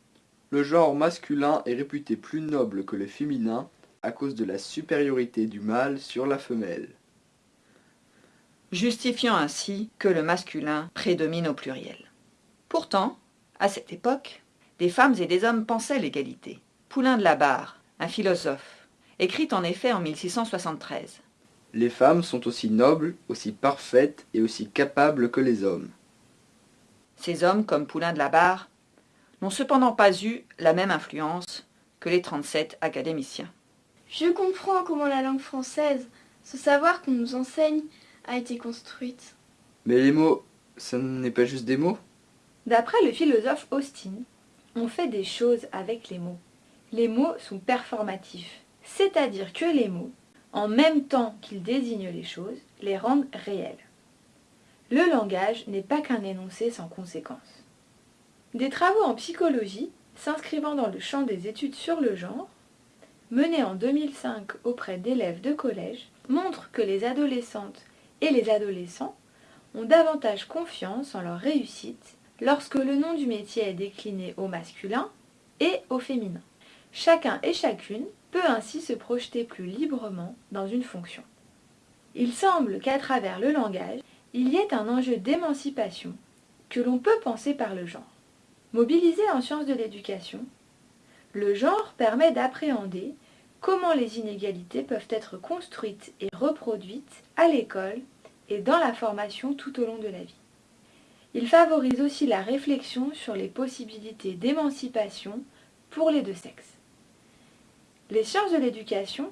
Le genre masculin est réputé plus noble que le féminin à cause de la supériorité du mâle sur la femelle. Justifiant ainsi que le masculin prédomine au pluriel. Pourtant, à cette époque, des femmes et des hommes pensaient l'égalité. Poulain de la Barre, un philosophe, écrit en effet en 1673. Les femmes sont aussi nobles, aussi parfaites et aussi capables que les hommes. Ces hommes, comme Poulain de la Barre, n'ont cependant pas eu la même influence que les 37 académiciens. Je comprends comment la langue française, ce savoir qu'on nous enseigne, a été construite. Mais les mots, ça n'est pas juste des mots? D'après le philosophe Austin, on fait des choses avec les mots. Les mots sont performatifs, c'est-à-dire que les mots, en même temps qu'ils désignent les choses, les rendent réelles. Le langage n'est pas qu'un énoncé sans conséquence. Des travaux en psychologie, s'inscrivant dans le champ des études sur le genre, menés en 2005 auprès d'élèves de collège, montrent que les adolescentes et les adolescents ont davantage confiance en leur réussite lorsque le nom du métier est décliné au masculin et au féminin. Chacun et chacune peut ainsi se projeter plus librement dans une fonction. Il semble qu'à travers le langage, il y ait un enjeu d'émancipation que l'on peut penser par le genre. Mobilisé en sciences de l'éducation, le genre permet d'appréhender comment les inégalités peuvent être construites et reproduites à l'école et dans la formation tout au long de la vie. Il favorise aussi la réflexion sur les possibilités d'émancipation pour les deux sexes. Les sciences de l'éducation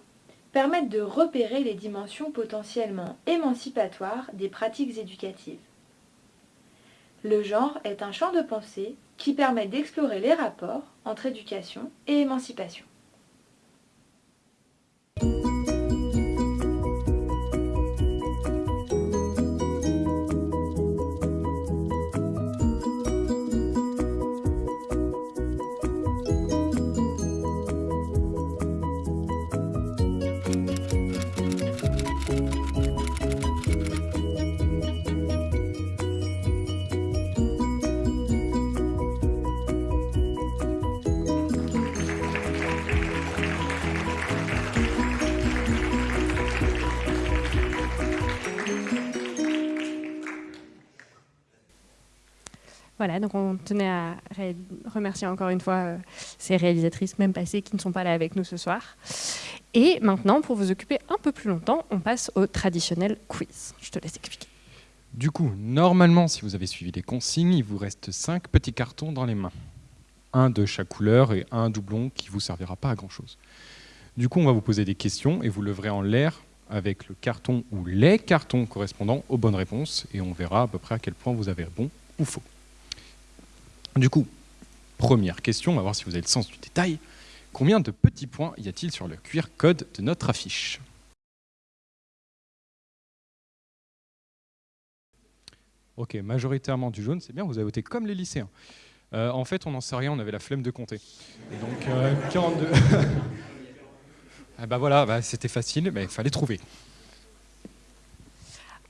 permettent de repérer les dimensions potentiellement émancipatoires des pratiques éducatives. Le genre est un champ de pensée qui permet d'explorer les rapports entre éducation et émancipation. Voilà, donc on tenait à remercier encore une fois euh, ces réalisatrices, même passées, qui ne sont pas là avec nous ce soir. Et maintenant, pour vous occuper un peu plus longtemps, on passe au traditionnel quiz. Je te laisse expliquer. Du coup, normalement, si vous avez suivi les consignes, il vous reste 5 petits cartons dans les mains. Un de chaque couleur et un doublon qui ne vous servira pas à grand-chose. Du coup, on va vous poser des questions et vous leverez en l'air avec le carton ou les cartons correspondant aux bonnes réponses et on verra à peu près à quel point vous avez bon ou faux. Du coup, première question, on va voir si vous avez le sens du détail. Combien de petits points y a-t-il sur le QR code de notre affiche? Ok, majoritairement du jaune, c'est bien, vous avez voté comme les lycéens. Euh, en fait, on n'en sait rien, on avait la flemme de compter. donc, 42. ah bah voilà, bah, c'était facile, mais il fallait trouver.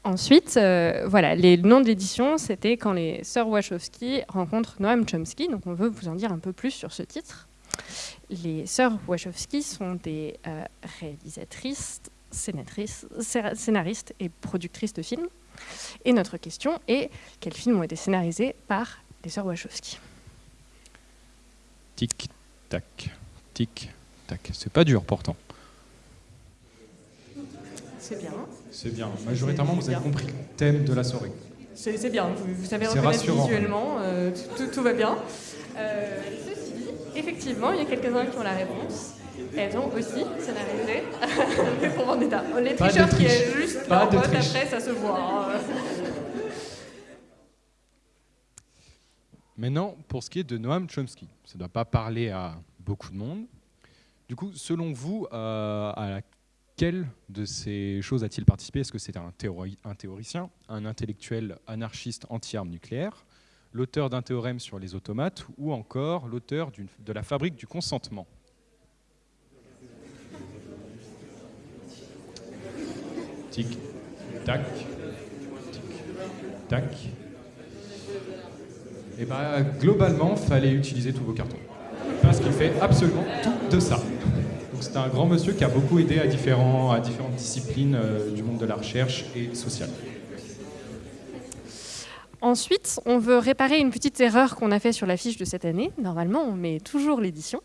Ensuite, euh, voilà, les noms d'édition, c'était quand les sœurs Wachowski rencontrent Noam Chomsky. Donc, on veut vous en dire un peu plus sur ce titre. Les sœurs Wachowski sont des euh, réalisatrices, scénaristes et productrices de films. Et notre question est quels films ont été scénarisés par les sœurs Wachowski? Tic, tac, tic, tac. C'est pas dur pourtant. C'est bien. C'est bien. Majoritairement, vous avez compris le thème de la soirée. C'est bien. Vous, savez reconnaître visuellement. Euh, tout, va bien. Euh, ceci dit, effectivement, il y a quelques-uns qui ont la réponse. Elles ont aussi scénarisé pour Vendetta. Les tricheurs qui est juste Pas en après, ça se voit. Hein. Maintenant, pour ce qui est de Noam Chomsky, ça ne doit pas parler à beaucoup de monde. Du coup, selon vous, euh, à la quelle de ces choses a-t-il participé? Est-ce que c'est un, théoricien, un intellectuel anarchiste anti-armes nucléaires, l'auteur d'un théorème sur les automates ou encore l'auteur de la fabrique du consentement? Tic, tac, tic, tac. Et eh bien, globalement, fallait utiliser tous vos cartons. Parce qu'il fait absolument tout de ça c'est un grand monsieur qui a beaucoup aidé à, différents, à différentes disciplines euh, du monde de la recherche et sociale. Ensuite, on veut réparer une petite erreur qu'on a fait sur la fiche de cette année. Normalement, on met toujours l'édition.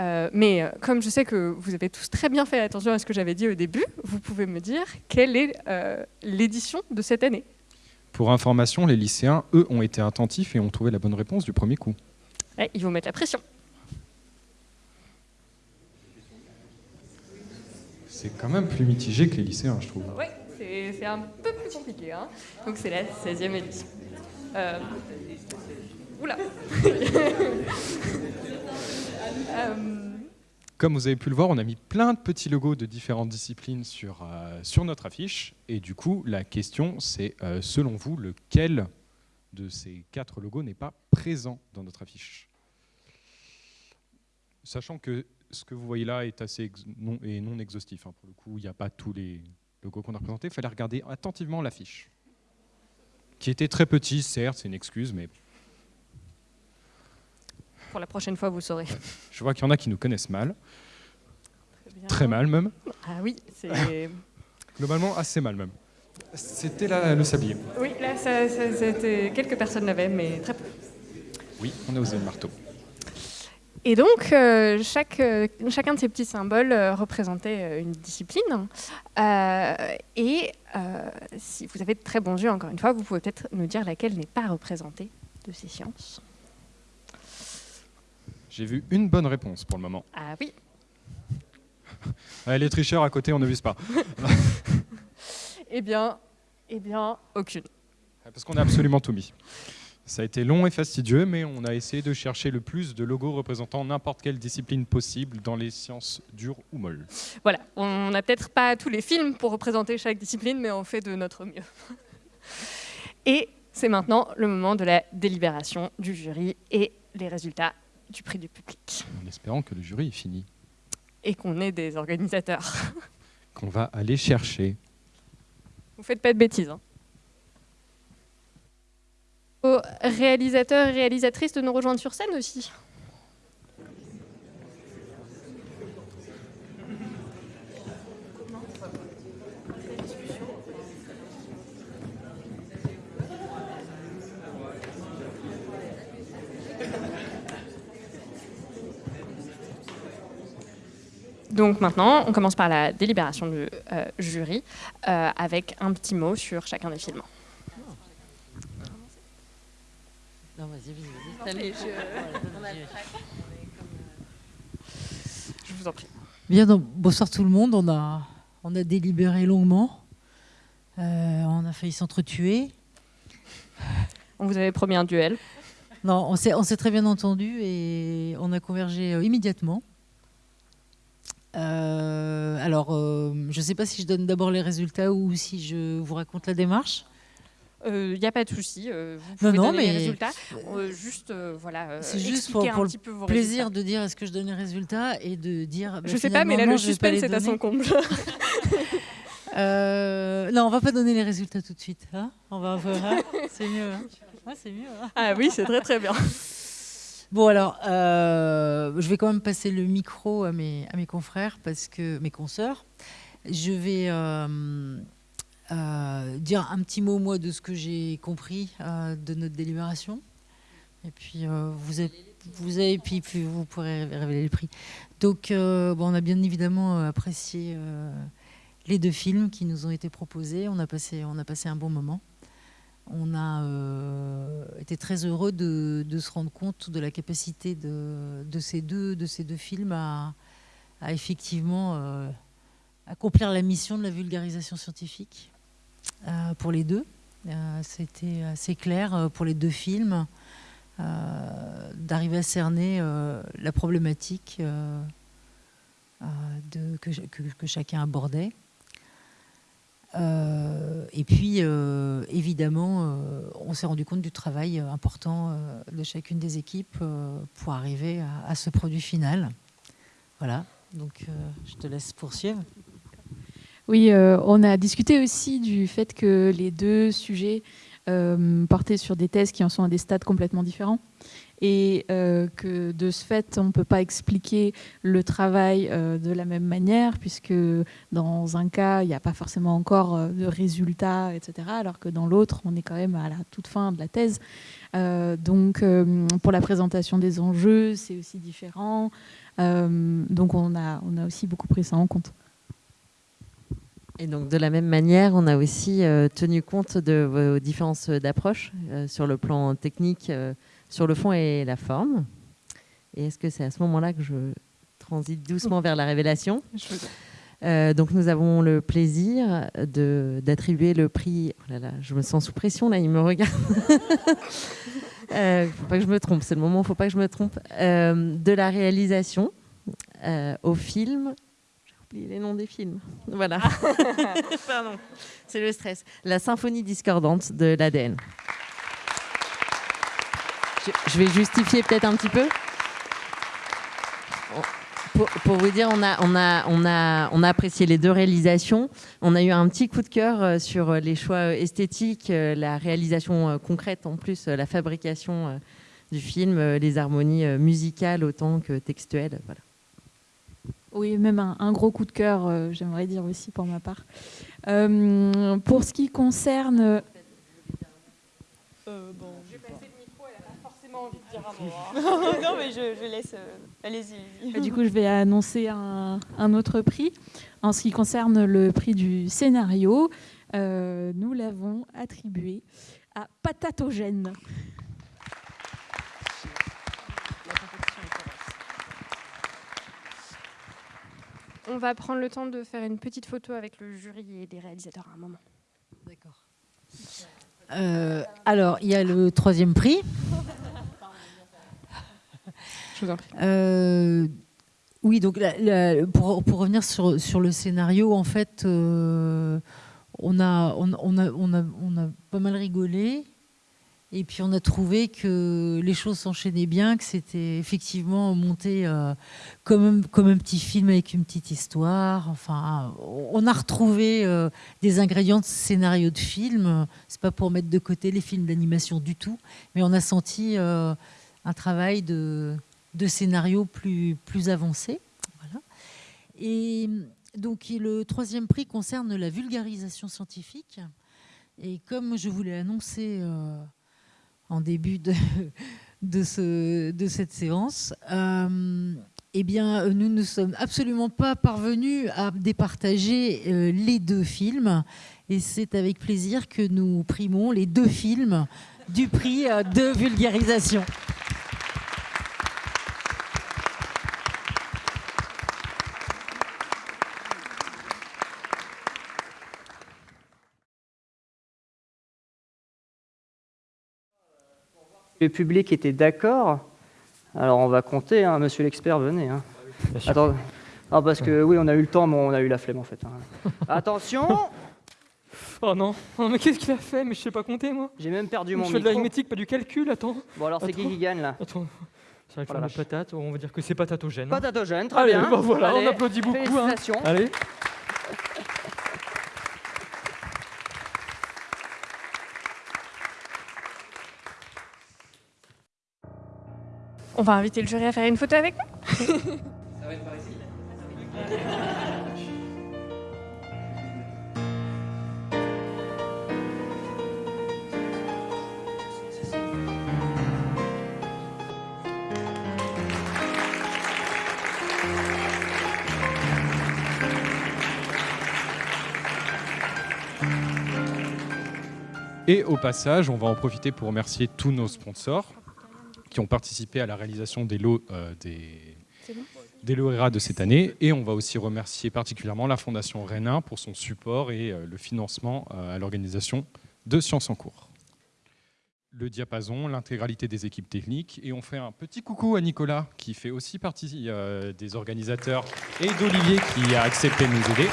Euh, mais euh, comme je sais que vous avez tous très bien fait attention à ce que j'avais dit au début, vous pouvez me dire quelle est l'édition de cette année Pour information, les lycéens, eux, ont été attentifs et ont trouvé la bonne réponse du premier coup. ils vont mettre la pression. C'est quand même plus mitigé que les lycéens, je trouve. Oui, c'est un peu plus compliqué. Hein. Donc c'est la 16e édition. Euh... Oula euh, Comme vous avez pu le voir, on a mis plein de petits logos de différentes disciplines sur, euh, sur notre affiche. Et du coup, la question, c'est, euh, selon vous, lequel de ces quatre logos n'est pas présent dans notre affiche? Sachant que ce que vous voyez là est assez non, et non exhaustif. Hein, pour le coup, il n'y a pas tous les logos qu'on a représentés. Il fallait regarder attentivement l'affiche, qui était très petit, certes, c'est une excuse, mais Pour la prochaine fois, vous saurez. Je vois qu'il y en a qui nous connaissent mal. Très mal même. Ah oui, c'est... Globalement, assez mal même. C'était là le sablier. oui, là, ça, quelques personnes l'avaient, mais très peu. Oui, on a osé le marteau. Et donc, euh, chaque, euh, chacun de ces petits symboles euh, représentait une discipline. Et si vous avez de très bons yeux, encore une fois, vous pouvez peut-être nous dire laquelle n'est pas représentée de ces sciences. J'ai vu une bonne réponse pour le moment. Ah oui. Les tricheurs à côté, on ne vise pas. Eh bien, eh bien, aucune. Parce qu'on a absolument tout mis. Ça a été long et fastidieux, mais on a essayé de chercher le plus de logos représentant n'importe quelle discipline possible dans les sciences dures ou molles. Voilà, on n'a peut-être pas tous les films pour représenter chaque discipline, mais on fait de notre mieux. Et c'est maintenant le moment de la délibération du jury et les résultats du prix du public. En espérant que le jury est fini. Et qu'on ait des organisateurs. Qu'on va aller chercher. Vous faites pas de bêtises. Hein. Aux réalisateurs et réalisatrices de nous rejoindre sur scène aussi. Donc maintenant, on commence par la délibération du euh, jury euh, avec un petit mot sur chacun des films. Non, vas-y, vas-y, vas-y. Allez, Je vous en prie. Bien, donc, bonsoir tout le monde. On a, on a délibéré longuement. Euh, on a failli s'entretuer. On vous avait promis un duel. Non, on s'est, on s'est très bien entendu et on a convergé euh, immédiatement. Euh, alors, euh, je ne sais pas si je donne d'abord les résultats ou si je vous raconte la démarche. Il n'y a pas de souci. euh, vous Non, pouvez non, donner mais- les résultats. Euh, juste, euh, voilà, euh, C'est juste pour, pour un le petit peu vos plaisir résultats. de dire est-ce que je donne les résultats et de dire. bah, Je sais pas, mais là, le non, pas suspense est à son comble. Euh, non, on va pas donner les résultats tout de suite. hein. on va voir. hein. c'est mieux. hein. Ouais, c'est mieux. hein. Ah oui, c'est très très bien. Bon alors, euh, je vais quand même passer le micro à mes, à mes confrères, parce que mes consoeurs. Je vais euh, euh, dire un petit mot, moi, de ce que j'ai compris euh, de notre délibération. Et puis, euh, vous, vous avez, puis, puis vous pourrez révéler le prix. Donc, bon, on a bien évidemment apprécié les deux films qui nous ont été proposés. On a passé, on a passé un bon moment. On a été très heureux de, se rendre compte de la capacité de, de ces, deux, de ces deux films à, effectivement accomplir la mission de la vulgarisation scientifique pour les deux. Euh, C'était assez clair euh, pour les deux films euh, d'arriver à cerner euh, la problématique euh, euh, que, chacun abordait. Euh, et puis, euh, évidemment, euh, on s'est rendu compte du travail euh, important euh, de chacune des équipes euh, pour arriver à, à ce produit final. Voilà, donc euh, je te laisse poursuivre. Oui, euh, on a discuté aussi du fait que les deux sujets euh, portaient sur des thèses qui en sont à des stades complètement différents et euh, que de ce fait, on ne peut pas expliquer le travail de la même manière puisque dans un cas, il n'y a pas forcément encore de résultats, etc., alors que dans l'autre, on est quand même à la toute fin de la thèse. Donc, pour la présentation des enjeux, c'est aussi différent. Donc, on a, on a aussi beaucoup pris ça en compte. Et donc de la même manière, on a aussi euh, tenu compte de vos différences d'approche euh, sur le plan technique, euh, sur le fond et la forme. Et est-ce que c'est à ce moment-là que je transite doucement vers la révélation? Euh, donc nous avons le plaisir d'attribuer le prix. Oh là là, je me sens sous pression là, il me regarde. Euh, faut pas que je me trompe, c'est le moment, faut pas que je me trompe. Euh, de la réalisation au film. Oublié les noms des films. Voilà. Pardon, c'est le stress. La symphonie discordante de l'ADN. Je, vais justifier peut-être un petit peu. Pour, pour vous dire, on a, on, a, on, a, on a apprécié les deux réalisations. On a eu un petit coup de cœur euh, sur les choix esthétiques, euh, la réalisation euh, concrète en plus, euh, la fabrication euh, du film, euh, les harmonies euh, musicales autant que textuelles. Voilà. Oui, même un, un gros coup de cœur, euh, j'aimerais dire aussi pour ma part. Euh, pour ce qui concerne... Euh, bon, je vais passer le micro, elle n'a pas forcément envie de dire un mot. hein. non, mais je, je laisse. euh, Allez-y. Du coup, je vais annoncer un, un autre prix. En ce qui concerne le prix du scénario, euh, nous l'avons attribué à Patatogène. On va prendre le temps de faire une petite photo avec le jury et les réalisateurs à un moment. D'accord. Euh, alors, il y a le troisième prix. Je vous en prie. Euh, oui, donc la- la- pour, pour revenir sur, sur le scénario, en fait, euh, on, a, on, on a, on, a, on a pas mal rigolé. Et puis on a trouvé que les choses s'enchaînaient bien, que c'était effectivement monté euh, comme, un, comme un petit film avec une petite histoire. Enfin, on a retrouvé euh, des ingrédients de scénario de film. C'est pas pour mettre de côté les films d'animation du tout, mais on a senti euh, un travail de, de scénario plus, plus avancé. Voilà. Et donc le troisième prix concerne la vulgarisation scientifique. Et comme je vous l'ai annoncé en début de, de, ce, de cette séance, euh, eh bien, nous ne sommes absolument pas parvenus à départager euh, les deux films. Et c'est avec plaisir que nous primons les deux films du prix euh, de vulgarisation. Le public était d'accord. Alors on va compter, hein, monsieur l'expert, venez. hein. Attends. Ah, parce que oui, on a eu le temps, mais on a eu la flemme en fait. hein. Attention Oh non, Oh, mais qu'est-ce qu'il a fait? Mais je sais pas compter moi. J'ai même perdu mon Je fais de l'arithmétique, pas du calcul, attends. Bon alors c'est qui qui gagne là? Attends. C'est avec Oh la patate, on va dire que c'est patatogène. hein. Patatogène, très Allez, bien. bah voilà, Allez, on applaudit beaucoup. hein. félicitations. Allez. On va inviter le jury à faire une photo avec nous. Et au passage, on va en profiter pour remercier tous nos sponsors qui ont participé à la réalisation des lots euh, des, des de cette année. Et on va aussi remercier particulièrement la Fondation Rénin pour son support et euh, le financement euh, à l'organisation de Sciences en cours. Le diapason, l'intégralité des équipes techniques. Et on fait un petit coucou à Nicolas qui fait aussi partie des organisateurs et d'Olivier qui a accepté de nous aider.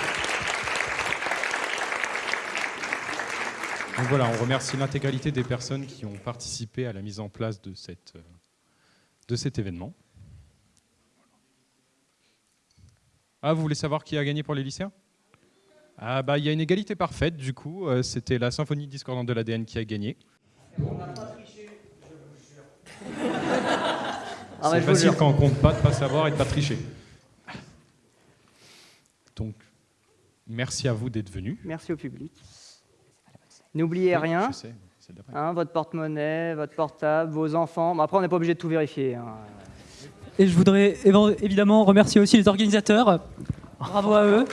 Donc voilà, on remercie l'intégralité des personnes qui ont participé à la mise en place de, cette, euh, de cet événement. Ah, vous voulez savoir qui a gagné pour les lycéens? Ah bah il y a une égalité parfaite du coup, euh, c'était la symphonie discordante de l'ADN qui a gagné. Ah, C'est je vous facile quand on compte pas de pas savoir et de pas tricher. Donc merci à vous d'être venus. Merci au public. N'oubliez Oui, rien. je sais. Hein, votre porte-monnaie, votre portable, vos enfants. Bon, après, on n'est pas obligé de tout vérifier. hein. Et je voudrais évidemment remercier aussi les organisateurs. Bravo à eux.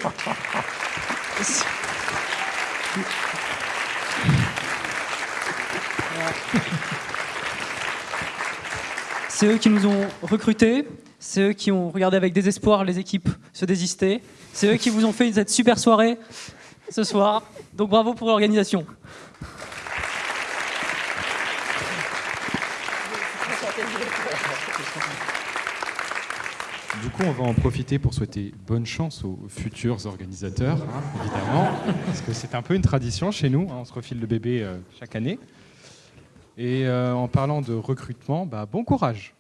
C'est eux qui nous ont recrutés, c'est eux qui ont regardé avec désespoir les équipes se désister, c'est eux qui vous ont fait cette super soirée ce soir. Donc bravo pour l'organisation. Du coup, on va en profiter pour souhaiter bonne chance aux futurs organisateurs, hein, évidemment, parce que c'est un peu une tradition chez nous, hein, on se refile le bébé euh, chaque année. Et euh, en parlant de recrutement, bah, bon courage.